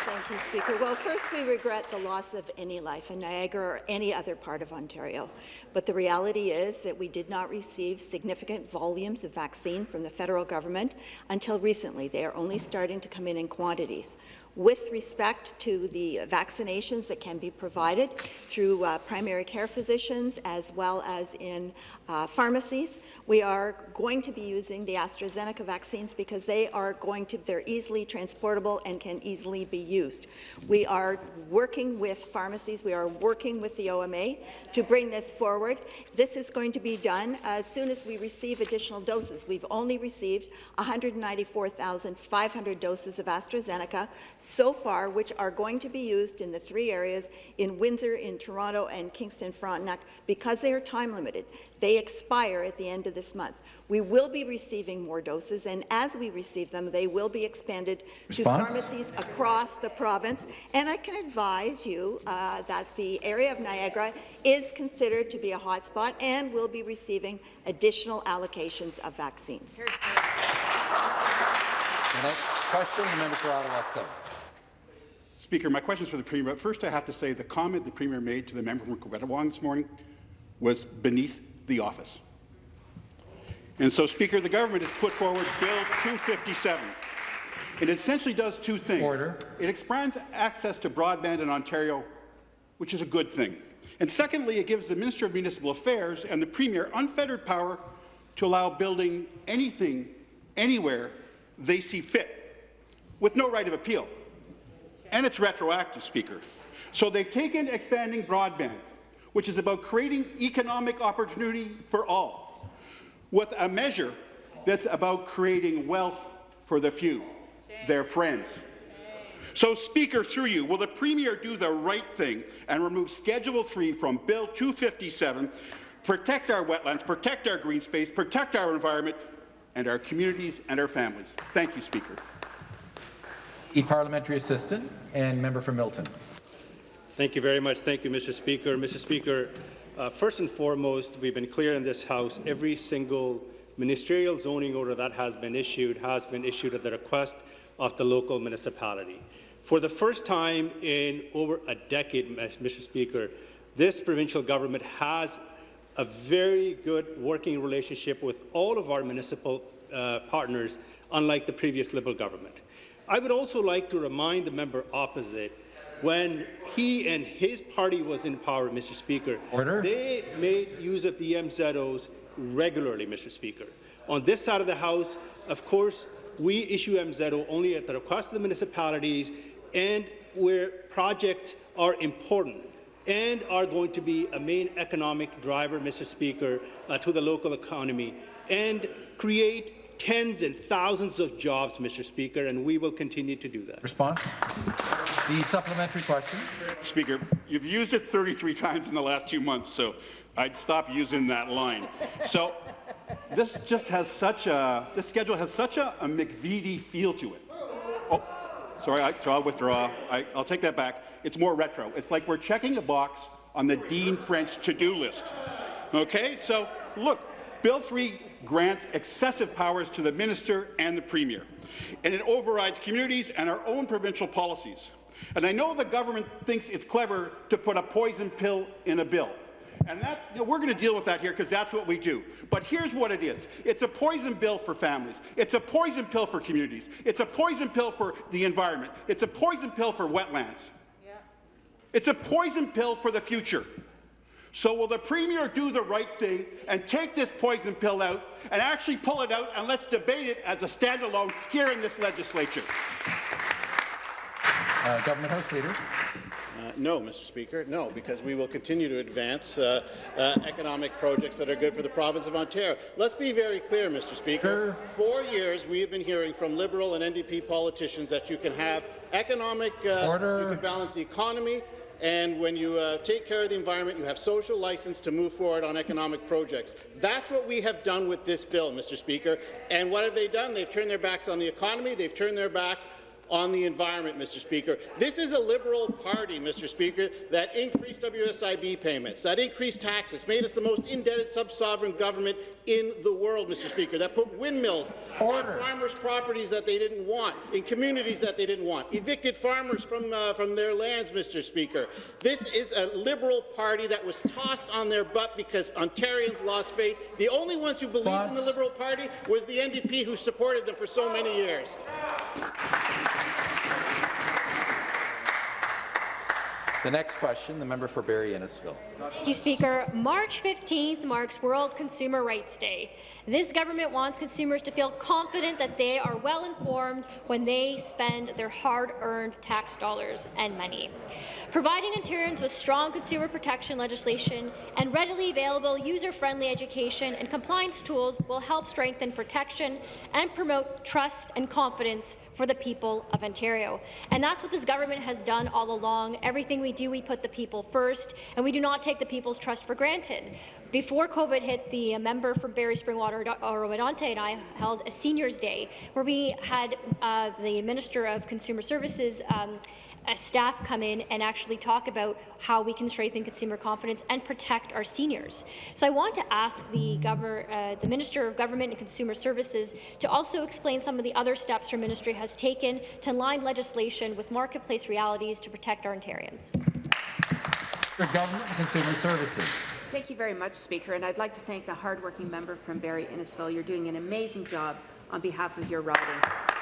Thank you, Speaker. Well, first, we regret the loss of any life in Niagara or any other part of Ontario. But the reality is that we did not receive significant volumes of vaccine from the federal government until recently. They are only starting to come in in quantities with respect to the vaccinations that can be provided through uh, primary care physicians as well as in uh, pharmacies. We are going to be using the AstraZeneca vaccines because they are going to, they're easily transportable and can easily be used. We are working with pharmacies, we are working with the OMA to bring this forward. This is going to be done as soon as we receive additional doses. We've only received 194,500 doses of AstraZeneca so far, which are going to be used in the three areas in Windsor, in Toronto, and Kingston Frontenac because they are time limited. They expire at the end of this month. We will be receiving more doses, and as we receive them, they will be expanded Response? to pharmacies across the province. And I can advise you uh, that the area of Niagara is considered to be a hotspot and will be receiving additional allocations of vaccines. The next question, the member for Ottawa South. Speaker, my question is for the Premier, but first I have to say the comment the Premier made to the member from Coquitlam this morning was beneath the office. And so, Speaker, the government has put forward Bill 257. It essentially does two things. Order. It expands access to broadband in Ontario, which is a good thing. And secondly, it gives the Minister of Municipal Affairs and the Premier unfettered power to allow building anything, anywhere they see fit, with no right of appeal. And it's retroactive, Speaker. So they've taken expanding broadband, which is about creating economic opportunity for all, with a measure that's about creating wealth for the few, their friends. So, Speaker, through you, will the Premier do the right thing and remove Schedule 3 from Bill 257, protect our wetlands, protect our green space, protect our environment, and our communities and our families? Thank you, Speaker. E parliamentary assistant and member for Milton. Thank you very much. Thank you, Mr. Speaker. Mr. Speaker, uh, first and foremost, we've been clear in this House, every single ministerial zoning order that has been issued has been issued at the request of the local municipality. For the first time in over a decade, Mr. Speaker, this provincial government has a very good working relationship with all of our municipal uh, partners, unlike the previous Liberal government. I would also like to remind the member opposite when he and his party was in power, Mr. Speaker, Order. they made use of the MZOs regularly, Mr. Speaker. On this side of the House, of course, we issue MZO only at the request of the municipalities and where projects are important and are going to be a main economic driver, Mr. Speaker, uh, to the local economy and create tens and thousands of jobs, Mr. Speaker, and we will continue to do that. Response? The supplementary question. Speaker, you've used it 33 times in the last two months, so I'd stop using that line. So this just has such a, this schedule has such a, a McVety feel to it. Oh, sorry, I, so I'll withdraw. I, I'll take that back. It's more retro. It's like we're checking a box on the Dean French to-do list. Okay, so look, Bill 3 grants excessive powers to the minister and the premier, and it overrides communities and our own provincial policies. And I know the government thinks it's clever to put a poison pill in a bill. And that, you know, we're going to deal with that here because that's what we do. But here's what it is. It's a poison pill for families. It's a poison pill for communities. It's a poison pill for the environment. It's a poison pill for wetlands. Yeah. It's a poison pill for the future. So will the Premier do the right thing and take this poison pill out and actually pull it out and let's debate it as a standalone here in this legislature? Uh, Government House Leader. Uh, no, Mr. Speaker, no, because we will continue to advance uh, uh, economic projects that are good for the province of Ontario. Let's be very clear, Mr. Speaker. For years, we have been hearing from Liberal and NDP politicians that you can have economic, uh, Order. you can balance the economy, and when you uh, take care of the environment, you have social license to move forward on economic projects. That's what we have done with this bill, Mr. Speaker. And what have they done? They've turned their backs on the economy. They've turned their back on the environment, Mr. Speaker. This is a Liberal party, Mr. Speaker, that increased WSIB payments, that increased taxes, made us the most indebted sub-sovereign government in the world, Mr. Speaker, that put windmills Order. on farmers' properties that they didn't want, in communities that they didn't want, evicted farmers from, uh, from their lands, Mr. Speaker. This is a Liberal party that was tossed on their butt because Ontarians lost faith. The only ones who believed in the Liberal Party was the NDP who supported them for so many years. The next question, the member for Barrie Innisfil. Thank you, Speaker. March 15th marks World Consumer Rights Day. This government wants consumers to feel confident that they are well informed when they spend their hard-earned tax dollars and money. Providing Ontarians with strong consumer protection legislation and readily available user-friendly education and compliance tools will help strengthen protection and promote trust and confidence for the people of Ontario. And that's what this government has done all along. Everything we do, we put the people first, and we do not take the people's trust for granted. Before COVID hit, the member from Barrie Springwater, Oro-Medonte, and I held a Seniors Day where we had uh, the Minister of Consumer Services um, uh, staff come in and actually talk about how we can strengthen consumer confidence and protect our seniors. So I want to ask the, governor, uh, the Minister of Government and Consumer Services to also explain some of the other steps her ministry has taken to align legislation with marketplace realities to protect our Ontarians. For Government and Consumer Services. Thank you very much, Speaker, and I'd like to thank the hardworking member from Barrie Innisfil. You're doing an amazing job on behalf of your riding.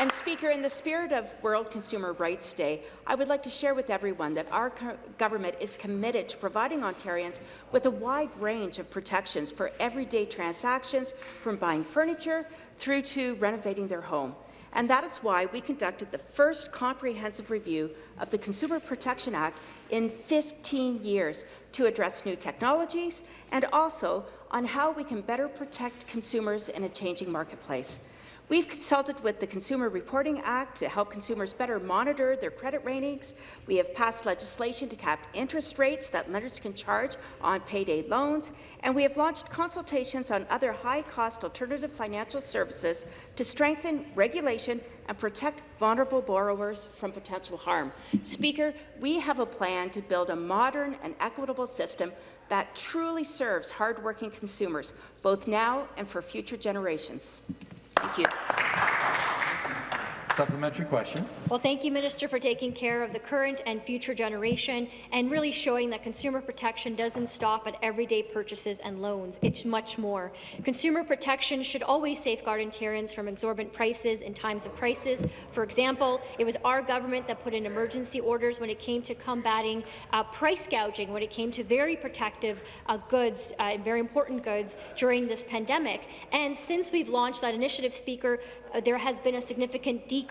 And Speaker, in the spirit of World Consumer Rights Day, I would like to share with everyone that our government is committed to providing Ontarians with a wide range of protections for everyday transactions, from buying furniture through to renovating their home. And that is why we conducted the first comprehensive review of the Consumer Protection Act in 15 years to address new technologies and also on how we can better protect consumers in a changing marketplace. We've consulted with the Consumer Reporting Act to help consumers better monitor their credit ratings. We have passed legislation to cap interest rates that lenders can charge on payday loans, and we have launched consultations on other high-cost alternative financial services to strengthen regulation and protect vulnerable borrowers from potential harm. Speaker, we have a plan to build a modern and equitable system that truly serves hardworking consumers, both now and for future generations. Thank you. Supplementary question. Well, thank you, Minister, for taking care of the current and future generation and really showing that consumer protection doesn't stop at everyday purchases and loans. It's much more. Consumer protection should always safeguard Ontarians from exorbitant prices in times of crisis. For example, it was our government that put in emergency orders when it came to combating uh, price gouging, when it came to very protective uh, goods, uh, very important goods during this pandemic. And since we've launched that initiative, Speaker, uh, there has been a significant decrease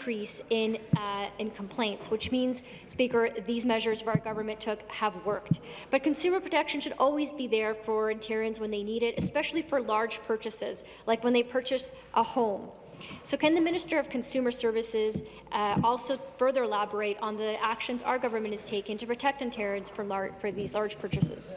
in, uh, in complaints, which means, Speaker, these measures our government took have worked. But consumer protection should always be there for Ontarians when they need it, especially for large purchases, like when they purchase a home. So can the Minister of Consumer Services uh, also further elaborate on the actions our government has taken to protect Ontarians for, for these large purchases?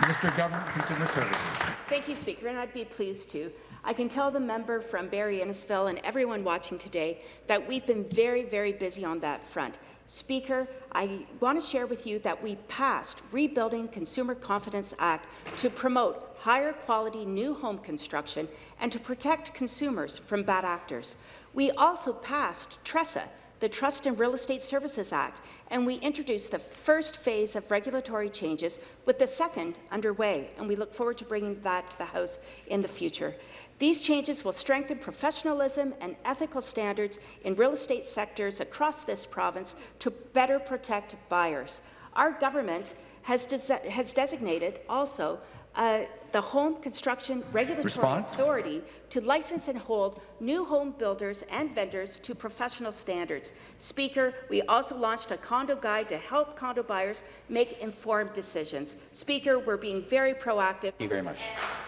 Minister of Government Consumer Services. Thank you, Speaker, and I'd be pleased to. I can tell the member from Barrie Innisfil and everyone watching today that we've been very, very busy on that front. Speaker, I want to share with you that we passed Rebuilding Consumer Confidence Act to promote higher quality new home construction and to protect consumers from bad actors. We also passed TRESA, the Trust and Real Estate Services Act, and we introduced the first phase of regulatory changes with the second underway, and we look forward to bringing that to the House in the future. These changes will strengthen professionalism and ethical standards in real estate sectors across this province to better protect buyers. Our government has, des has designated also uh, the Home Construction Regulatory Response? Authority to license and hold new home builders and vendors to professional standards. Speaker, we also launched a condo guide to help condo buyers make informed decisions. Speaker, we're being very proactive. Thank you very much.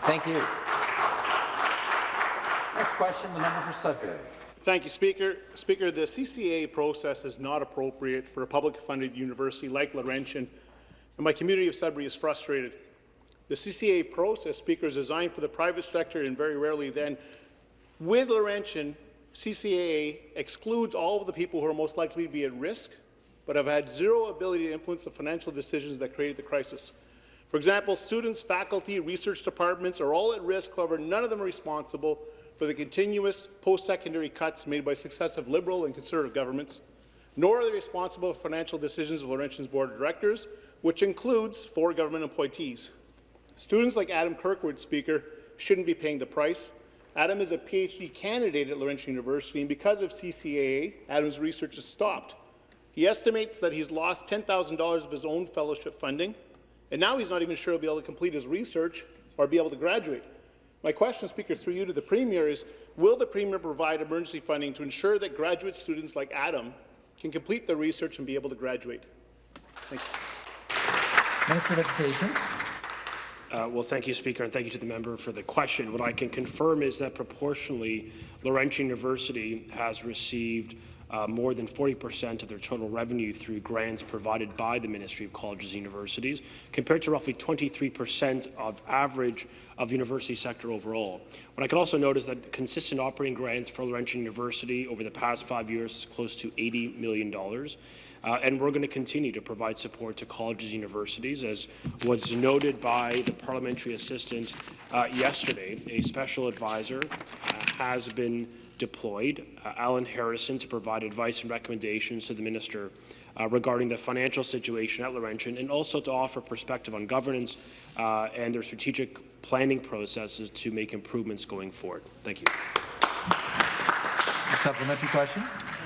Thank you. Question, the member for Sudbury. Thank you, Speaker. Speaker, the CCA process is not appropriate for a public-funded university like Laurentian, and my community of Sudbury is frustrated. The CCA process, Speaker, is designed for the private sector and very rarely then. With Laurentian, CCA excludes all of the people who are most likely to be at risk, but have had zero ability to influence the financial decisions that created the crisis. For example, students, faculty, research departments are all at risk, however, none of them are responsible for the continuous post-secondary cuts made by successive Liberal and Conservative governments, nor are they responsible for financial decisions of Laurentian's Board of Directors, which includes four government appointees. Students like Adam Kirkwood, Speaker, shouldn't be paying the price. Adam is a PhD candidate at Laurentian University, and because of CCAA, Adam's research is stopped. He estimates that he's lost $10,000 of his own fellowship funding, and now he's not even sure he'll be able to complete his research or be able to graduate. My question, Speaker, through you to the Premier is, will the Premier provide emergency funding to ensure that graduate students like Adam can complete their research and be able to graduate? Thank you. Minister of Education. Uh, well, thank you, Speaker, and thank you to the member for the question. What I can confirm is that proportionally, Laurentian University has received uh, more than 40% of their total revenue through grants provided by the Ministry of Colleges and Universities, compared to roughly 23% of average of university sector overall. What I can also note is that consistent operating grants for Laurentian University over the past five years is close to $80 million. Uh, and we're going to continue to provide support to colleges and universities. As was noted by the parliamentary assistant uh, yesterday, a special advisor uh, has been deployed, uh, Alan Harrison, to provide advice and recommendations to the minister uh, regarding the financial situation at Laurentian and also to offer perspective on governance uh, and their strategic planning processes to make improvements going forward. Thank you. A supplementary question.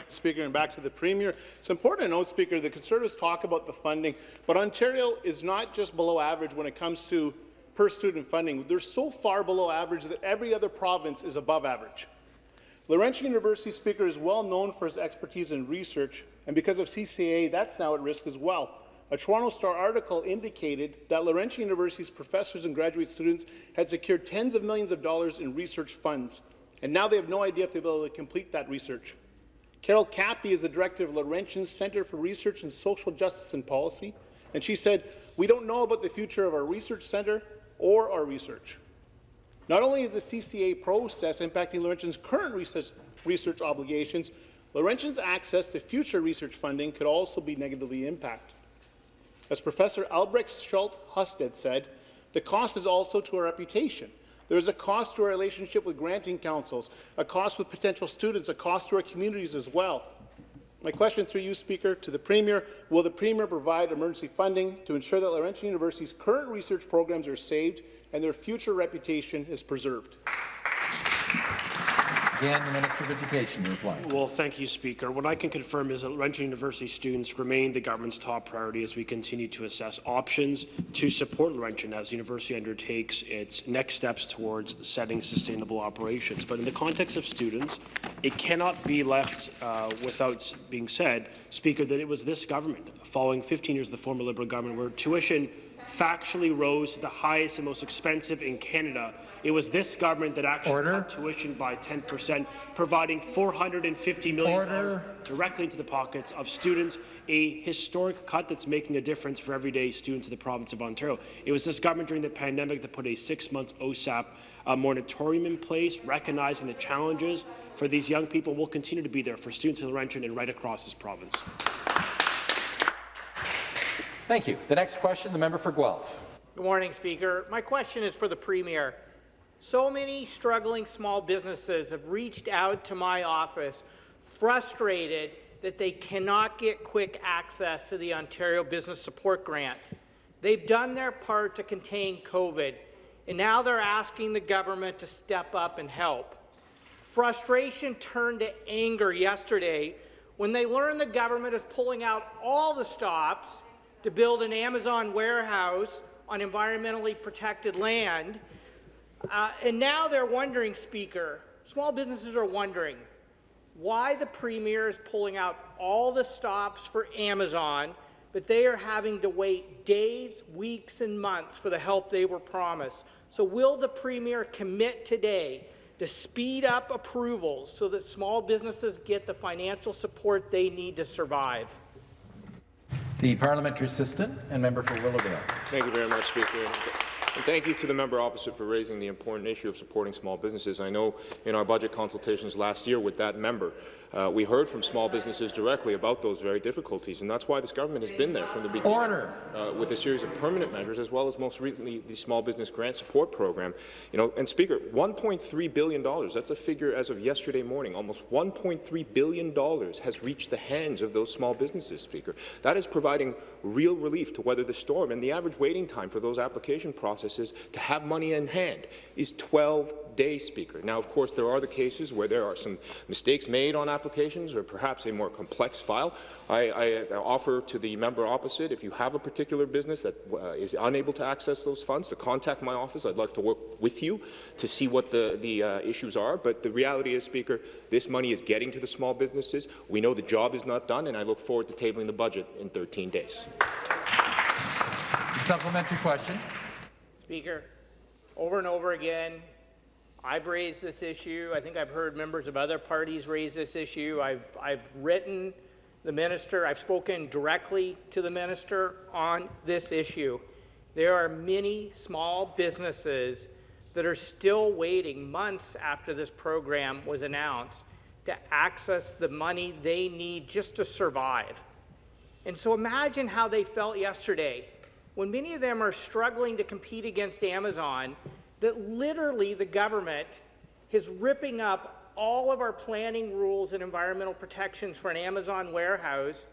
Speaker, and back to the Premier. It's important to note, Speaker, the Conservatives talk about the funding, but Ontario is not just below average when it comes to per student funding. They're so far below average that every other province is above average. Laurentian University Speaker is well known for his expertise in research, and because of CCA, that's now at risk as well. A Toronto Star article indicated that Laurentian University's professors and graduate students had secured tens of millions of dollars in research funds, and now they have no idea if they'll be able to complete that research. Carol Kauppi is the director of Laurentian's Centre for Research and Social Justice and Policy, and she said, we don't know about the future of our research centre or our research. Not only is the CCA process impacting Laurentian's current research, research obligations, Laurentian's access to future research funding could also be negatively impacted. As Professor Albrecht Schulte-Hostedde said, the cost is also to our reputation. There is a cost to our relationship with granting councils, a cost with potential students, a cost to our communities as well. My question through you, Speaker, to the Premier, will the Premier provide emergency funding to ensure that Laurentian University's current research programs are saved and their future reputation is preserved? Again, the Minister of Education, to reply. Well, thank you, Speaker. What I can confirm is that Laurentian University students remain the government's top priority as we continue to assess options to support Laurentian as the university undertakes its next steps towards setting sustainable operations. But in the context of students, it cannot be left uh, without being said, Speaker, that it was this government, following 15 years of the former Liberal government, where tuition factually rose to the highest and most expensive in Canada. It was this government that actually Order. cut tuition by 10 percent, providing $450 million directly into the pockets of students, a historic cut that's making a difference for everyday students in the province of Ontario. It was this government during the pandemic that put a six-month OSAP uh, moratorium in place, recognizing the challenges for these young people will continue to be there for students in Laurentian and right across this province. Thank you. The next question, the member for Guelph. Good morning, Speaker. My question is for the Premier. So many struggling small businesses have reached out to my office frustrated that they cannot get quick access to the Ontario Business Support Grant. They've done their part to contain COVID, and now they're asking the government to step up and help. Frustration turned to anger yesterday when they learned the government is pulling out all the stops to build an Amazon warehouse on environmentally protected land. Uh, and now they're wondering, Speaker, small businesses are wondering why the Premier is pulling out all the stops for Amazon, but they are having to wait days, weeks, and months for the help they were promised. So will the Premier commit today to speed up approvals so that small businesses get the financial support they need to survive? The parliamentary assistant and member for Willowdale. Thank you very much, Speaker. And thank you to the member opposite for raising the important issue of supporting small businesses. I know in our budget consultations last year with that member, uh, we heard from small businesses directly about those very difficulties, and that's why this government has been there from the beginning Order. Uh, with a series of permanent measures, as well as most recently the Small Business Grant Support Program. You know, and Speaker, $1.3 billion, that's a figure as of yesterday morning, almost $1.3 billion has reached the hands of those small businesses, Speaker. That is providing real relief to weather the storm, and the average waiting time for those application processes to have money in hand is 12 days, Speaker. Now, of course, there are the cases where there are some mistakes made on applications or perhaps a more complex file. I, I offer to the member opposite, if you have a particular business that uh, is unable to access those funds, to contact my office. I'd like to work with you to see what the, the uh, issues are. But the reality is, Speaker, this money is getting to the small businesses. We know the job is not done, and I look forward to tabling the budget in 13 days. Supplementary question. Speaker, over and over again, I've raised this issue. I think I've heard members of other parties raise this issue. I've, I've written the minister. I've spoken directly to the minister on this issue. There are many small businesses that are still waiting months after this program was announced to access the money they need just to survive. And so imagine how they felt yesterday when many of them are struggling to compete against Amazon that literally the government is ripping up all of our planning rules and environmental protections for an Amazon warehouse.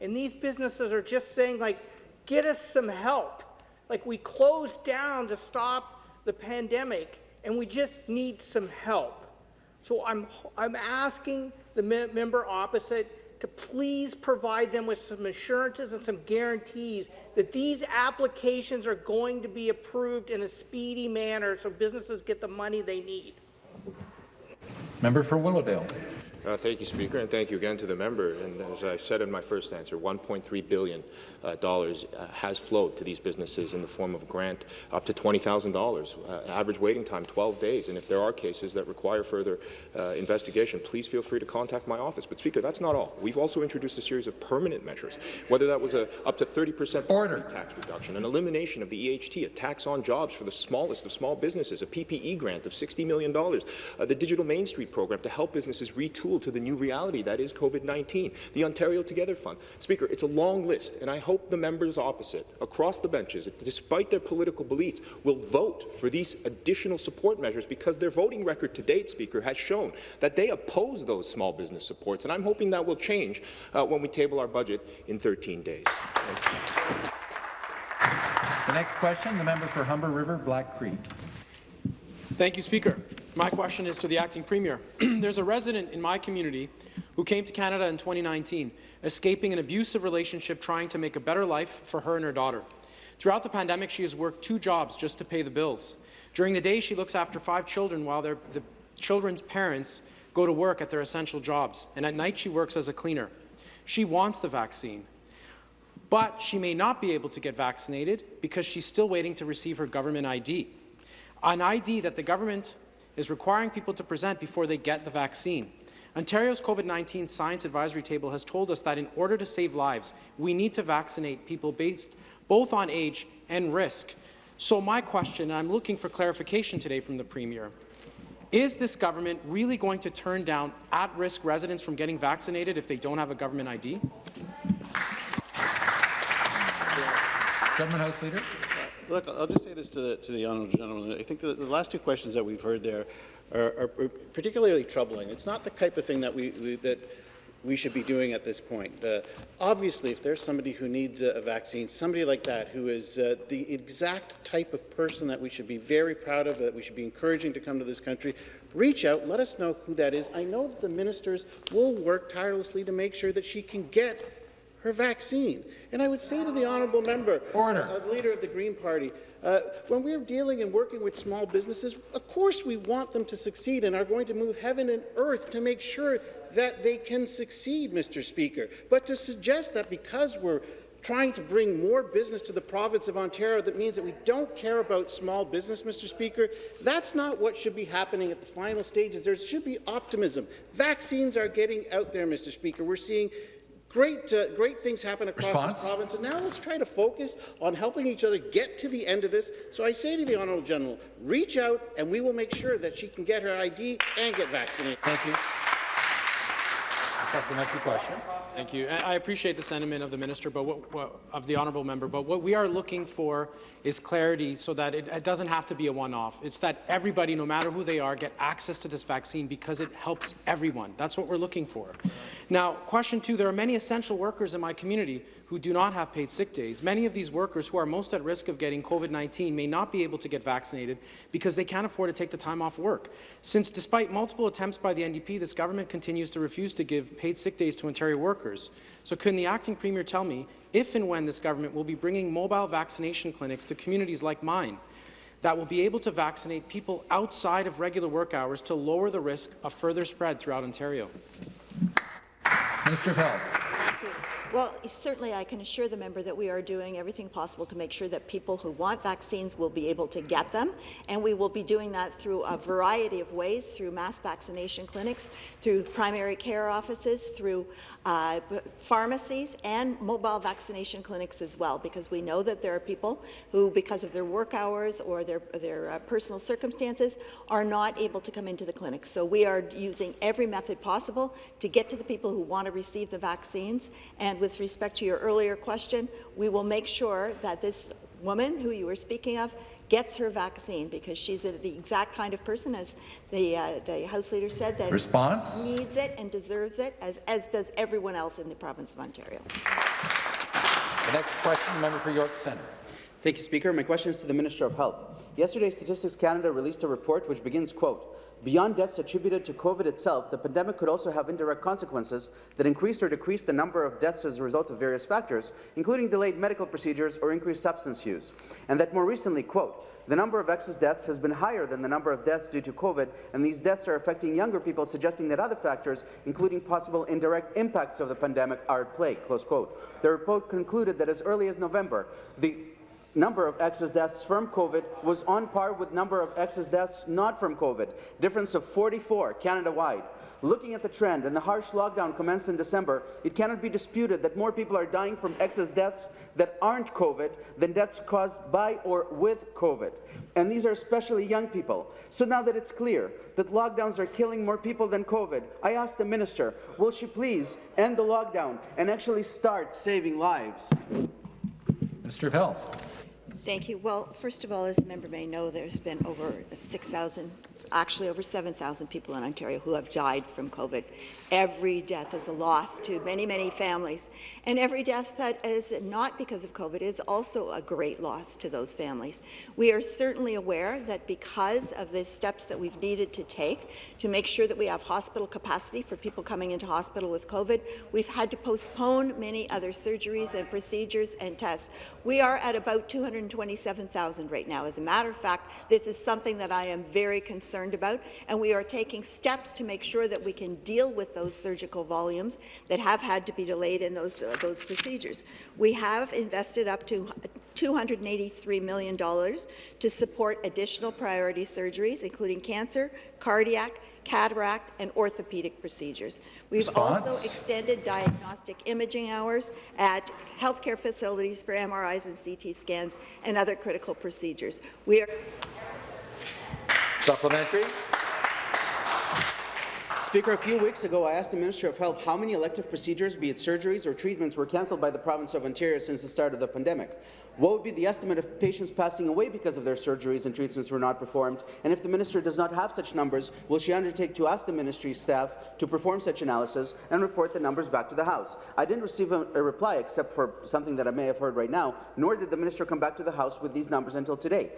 And these businesses are just saying, like, get us some help. Like, we closed down to stop the pandemic, and we just need some help. So I'm, I'm asking the member opposite to please provide them with some assurances and some guarantees that these applications are going to be approved in a speedy manner so businesses get the money they need. Member for Willowdale. Uh, thank you, Speaker, and thank you again to the member. And as I said in my first answer, $1.3 billion dollars, uh, has flowed to these businesses in the form of a grant up to $20,000. Uh, average waiting time, 12 days. And if there are cases that require further uh, investigation, please feel free to contact my office. But, Speaker, that's not all. We've also introduced a series of permanent measures, whether that was a up to 30% Order. tax reduction, an elimination of the EHT, a tax on jobs for the smallest of small businesses, a PPE grant of $60 million, uh, the Digital Main Street program to help businesses retool to the new reality that is COVID-19, the Ontario Together Fund. Speaker, it's a long list, and I hope the members opposite, across the benches, despite their political beliefs, will vote for these additional support measures because their voting record to date, Speaker, has shown that they oppose those small business supports, and I'm hoping that will change uh, when we table our budget in 13 days. The next question, the member for Humber River, Black Creek. Thank you, Speaker. My question is to the acting premier. There's a resident in my community who came to Canada in 2019, escaping an abusive relationship trying to make a better life for her and her daughter. Throughout the pandemic, she has worked two jobs just to pay the bills. During the day, she looks after five children while the children's parents go to work at their essential jobs, and at night she works as a cleaner. She wants the vaccine, but she may not be able to get vaccinated because she's still waiting to receive her government ID, an ID that the government is requiring people to present before they get the vaccine. Ontario's COVID-19 Science Advisory Table has told us that in order to save lives, we need to vaccinate people based both on age and risk. So my question, and I'm looking for clarification today from the Premier, is this government really going to turn down at-risk residents from getting vaccinated if they don't have a government ID? Government House Leader. Look, I'll just say this to the, to the honourable gentleman. I think the, the last two questions that we've heard there are, are, particularly troubling. It's not the type of thing that we, we that we should be doing at this point. Uh, obviously, if there's somebody who needs a, a vaccine, somebody like that who is uh, the exact type of person that we should be very proud of, that we should be encouraging to come to this country, reach out, let us know who that is. I know the ministers will work tirelessly to make sure that she can get her vaccine. And I would say to the honourable member. Uh, leader of the Green Party, uh, when we're dealing and working with small businesses, of course we want them to succeed and are going to move heaven and earth to make sure that they can succeed, Mr. Speaker. But to suggest that because we're trying to bring more business to the province of Ontario that means that we don't care about small business, Mr. Speaker. That's not what should be happening at the final stages. There should be optimism. Vaccines are getting out there, Mr. Speaker. We're seeing great, uh, great things happen across Response? this province, and now let's try to focus on helping each other get to the end of this. So I say to the Honourable General, reach out, and we will make sure that she can get her ID and get vaccinated. Thank you. Supplementary question. Thank you. I appreciate the sentiment of the minister, but what, what, of the honourable member. But what we are looking for is clarity, so that it, it doesn't have to be a one-off. It's that everybody, no matter who they are, get access to this vaccine because it helps everyone. That's what we're looking for. Now, question two: There are many essential workers in my community who do not have paid sick days. Many of these workers who are most at risk of getting COVID-19 may not be able to get vaccinated because they can't afford to take the time off work. Since, despite multiple attempts by the NDP, this government continues to refuse to give paid sick days to Ontario workers. So can the acting premier tell me if and when this government will be bringing mobile vaccination clinics to communities like mine that will be able to vaccinate people outside of regular work hours to lower the risk of further spread throughout Ontario? Minister of Health. Well, certainly I can assure the member that we are doing everything possible to make sure that people who want vaccines will be able to get them, and we will be doing that through a variety of ways, through mass vaccination clinics, through primary care offices, through uh, pharmacies, and mobile vaccination clinics as well, because we know that there are people who, because of their work hours or their, their uh, personal circumstances, are not able to come into the clinic. So we are using every method possible to get to the people who want to receive the vaccines, and with respect to your earlier question, we will make sure that this woman who you were speaking of gets her vaccine because she's a, the exact kind of person, as the, uh, the House Leader said, that Response? needs it and deserves it, as, as does everyone else in the province of Ontario. The next question, member for York Centre. Thank you, Speaker. My question is to the Minister of Health. Yesterday, Statistics Canada released a report which begins, quote, Beyond deaths attributed to COVID itself, the pandemic could also have indirect consequences that increase or decrease the number of deaths as a result of various factors, including delayed medical procedures or increased substance use. And that more recently, quote, the number of excess deaths has been higher than the number of deaths due to COVID, and these deaths are affecting younger people, suggesting that other factors, including possible indirect impacts of the pandemic, are at play, close quote. The report concluded that as early as November, the number of excess deaths from COVID was on par with number of excess deaths not from COVID, difference of 44 Canada-wide. Looking at the trend and the harsh lockdown commenced in December, it cannot be disputed that more people are dying from excess deaths that aren't COVID than deaths caused by or with COVID. And these are especially young people. So now that it's clear that lockdowns are killing more people than COVID, I ask the minister, will she please end the lockdown and actually start saving lives? Minister of Health. Thank you. Well, first of all, as the member may know, there's been over 6,000 actually over 7,000 people in Ontario who have died from COVID. Every death is a loss to many, many families. And every death that is not because of COVID is also a great loss to those families. We are certainly aware that because of the steps that we've needed to take to make sure that we have hospital capacity for people coming into hospital with COVID, we've had to postpone many other surgeries and procedures and tests. We are at about 227,000 right now. As a matter of fact, this is something that I am very concerned about, and we are taking steps to make sure that we can deal with those surgical volumes that have had to be delayed in those, uh, those procedures. We have invested up to $283 million to support additional priority surgeries, including cancer, cardiac, cataract, and orthopedic procedures. We've Response? also extended diagnostic imaging hours at healthcare facilities for MRIs and CT scans and other critical procedures. We are Supplementary. Speaker, a few weeks ago, I asked the Minister of Health how many elective procedures, be it surgeries or treatments, were cancelled by the province of Ontario since the start of the pandemic. What would be the estimate of patients passing away because of their surgeries and treatments were not performed? And if the minister does not have such numbers, will she undertake to ask the ministry staff to perform such analysis and report the numbers back to the House? I didn't receive a, a reply except for something that I may have heard right now, nor did the minister come back to the House with these numbers until today.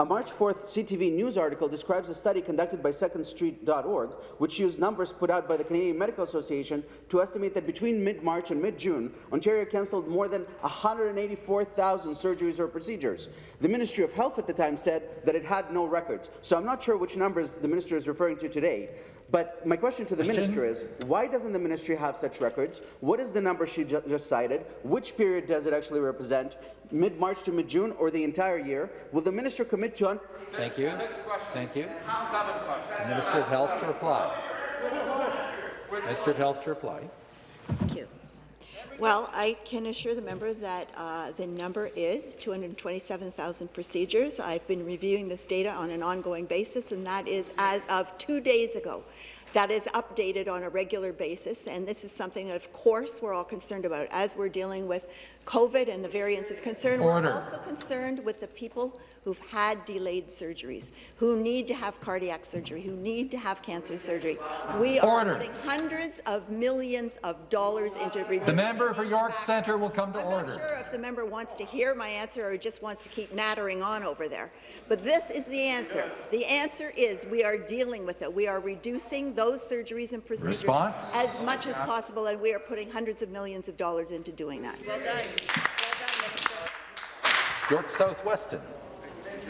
A March 4th CTV News article describes a study conducted by SecondStreet.org, which used numbers put out by the Canadian Medical Association to estimate that between mid-March and mid-June, Ontario cancelled more than 184,000 surgeries or procedures. The Ministry of Health at the time said that it had no records. So I'm not sure which numbers the minister is referring to today. But my question to the Question? minister is, why doesn't the ministry have such records? What is the number she ju just cited? Which period does it actually represent? Mid-March to mid-June or the entire year? Will the minister commit to... Thank you. Thank you. Minister of Health to reply. Minister of Health to reply. Thank you. Well, I can assure the member that uh, the number is 227,000 procedures. I've been reviewing this data on an ongoing basis, and that is as of two days ago. That is updated on a regular basis, and this is something that, of course, we're all concerned about as we're dealing with COVID and the variants of concern. Order. We're also concerned with the people who've had delayed surgeries, who need to have cardiac surgery, who need to have cancer surgery. We are Order. putting hundreds of millions of dollars into reducing The member for York Centre will come to I'm order. not sure if the member wants to hear my answer or just wants to keep nattering on over there. But this is the answer. The answer is we are dealing with it. We are reducing those surgeries and procedures Response? as much as possible, and we are putting hundreds of millions of dollars into doing that. York South-Weston.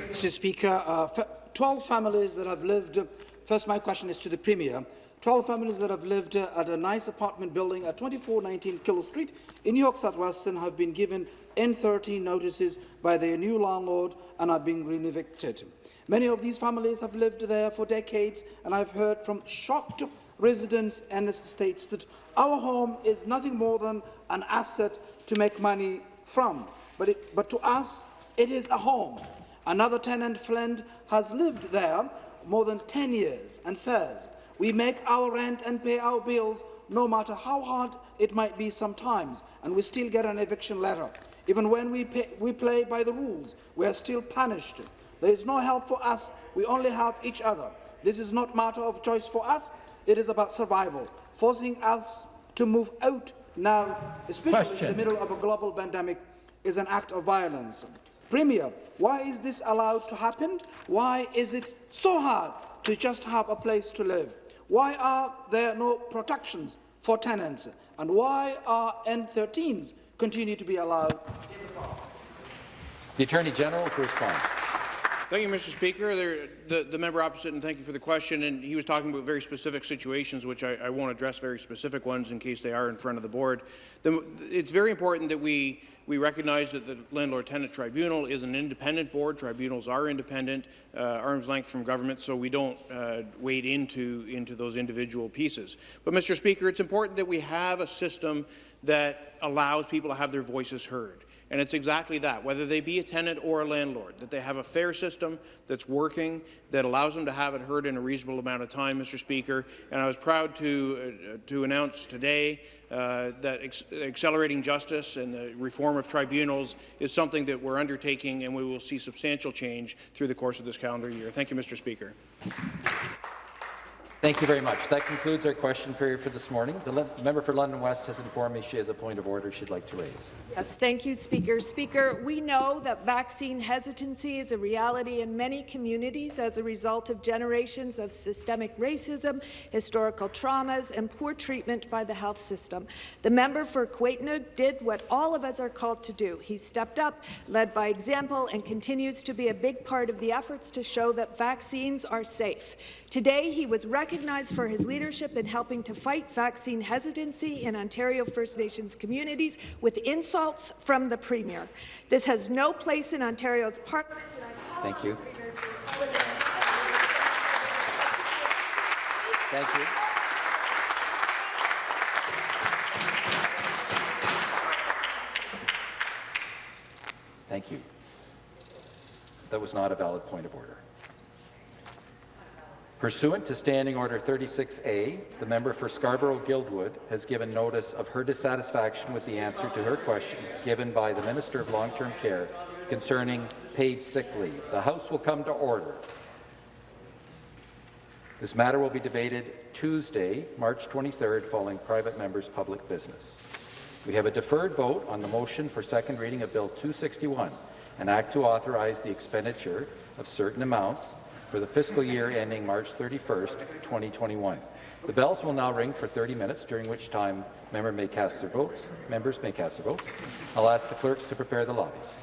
Mr. Speaker, uh, 12 families that have lived, first my question is to the Premier, 12 families that have lived uh, at a nice apartment building at 2419 Kilo Street in York South-Weston have been given N13 notices by their new landlord and are being renovicted. Many of these families have lived there for decades, and I've heard from shocked residents and estates that our home is nothing more than an asset to make money from. But, it, but to us, it is a home. Another tenant friend has lived there more than 10 years and says, we make our rent and pay our bills no matter how hard it might be sometimes, and we still get an eviction letter. Even when we, pay, we play by the rules, we are still punished. There is no help for us, we only have each other. This is not a matter of choice for us, it is about survival, forcing us to move out now, especially in the middle of a global pandemic, is an act of violence. Premier, why is this allowed to happen? Why is it so hard to just have a place to live? Why are there no protections for tenants? And why are N13s continue to be allowed? in the province? The Attorney General to respond. Thank you, Mr. Speaker. There, the, the member opposite, and thank you for the question. And he was talking about very specific situations, which I, I won't address very specific ones in case they are in front of the board. The, it's very important that we we recognize that the Landlord-Tenant Tribunal is an independent board. Tribunals are independent, uh, arm's length from government, so we don't uh, wade into, into those individual pieces. But, Mr. Speaker, it's important that we have a system that allows people to have their voices heard. And it's exactly that, whether they be a tenant or a landlord, that they have a fair system that's working, that allows them to have it heard in a reasonable amount of time, Mr. Speaker. And I was proud to, uh, to announce today uh, that accelerating justice and the reform of tribunals is something that we're undertaking, and we will see substantial change through the course of this calendar year. Thank you, Mr. Speaker. Thank you very much. That concludes our question period for this morning. The member for London West has informed me she has a point of order she'd like to raise. Yes, thank you, Speaker. Speaker, we know that vaccine hesitancy is a reality in many communities as a result of generations of systemic racism, historical traumas, and poor treatment by the health system. The member for Kiiwetinoong did what all of us are called to do. He stepped up, led by example, and continues to be a big part of the efforts to show that vaccines are safe. Today, he was recognized for his leadership in helping to fight vaccine hesitancy in Ontario First Nations communities with insults from the Premier. This has no place in Ontario's parliament. Thank you. Thank you. Thank you. That was not a valid point of order. Pursuant to Standing Order 36A, the member for Scarborough-Guildwood has given notice of her dissatisfaction with the answer to her question given by the Minister of Long-Term Care concerning paid sick leave. The House will come to order. This matter will be debated Tuesday, March 23rd, following private members' public business. We have a deferred vote on the motion for second reading of Bill 261, an act to authorize the expenditure of certain amounts for the fiscal year ending March 31, 2021. The bells will now ring for 30 minutes, during which time member may cast their votes. members may cast their votes. I'll ask the clerks to prepare the lobbies.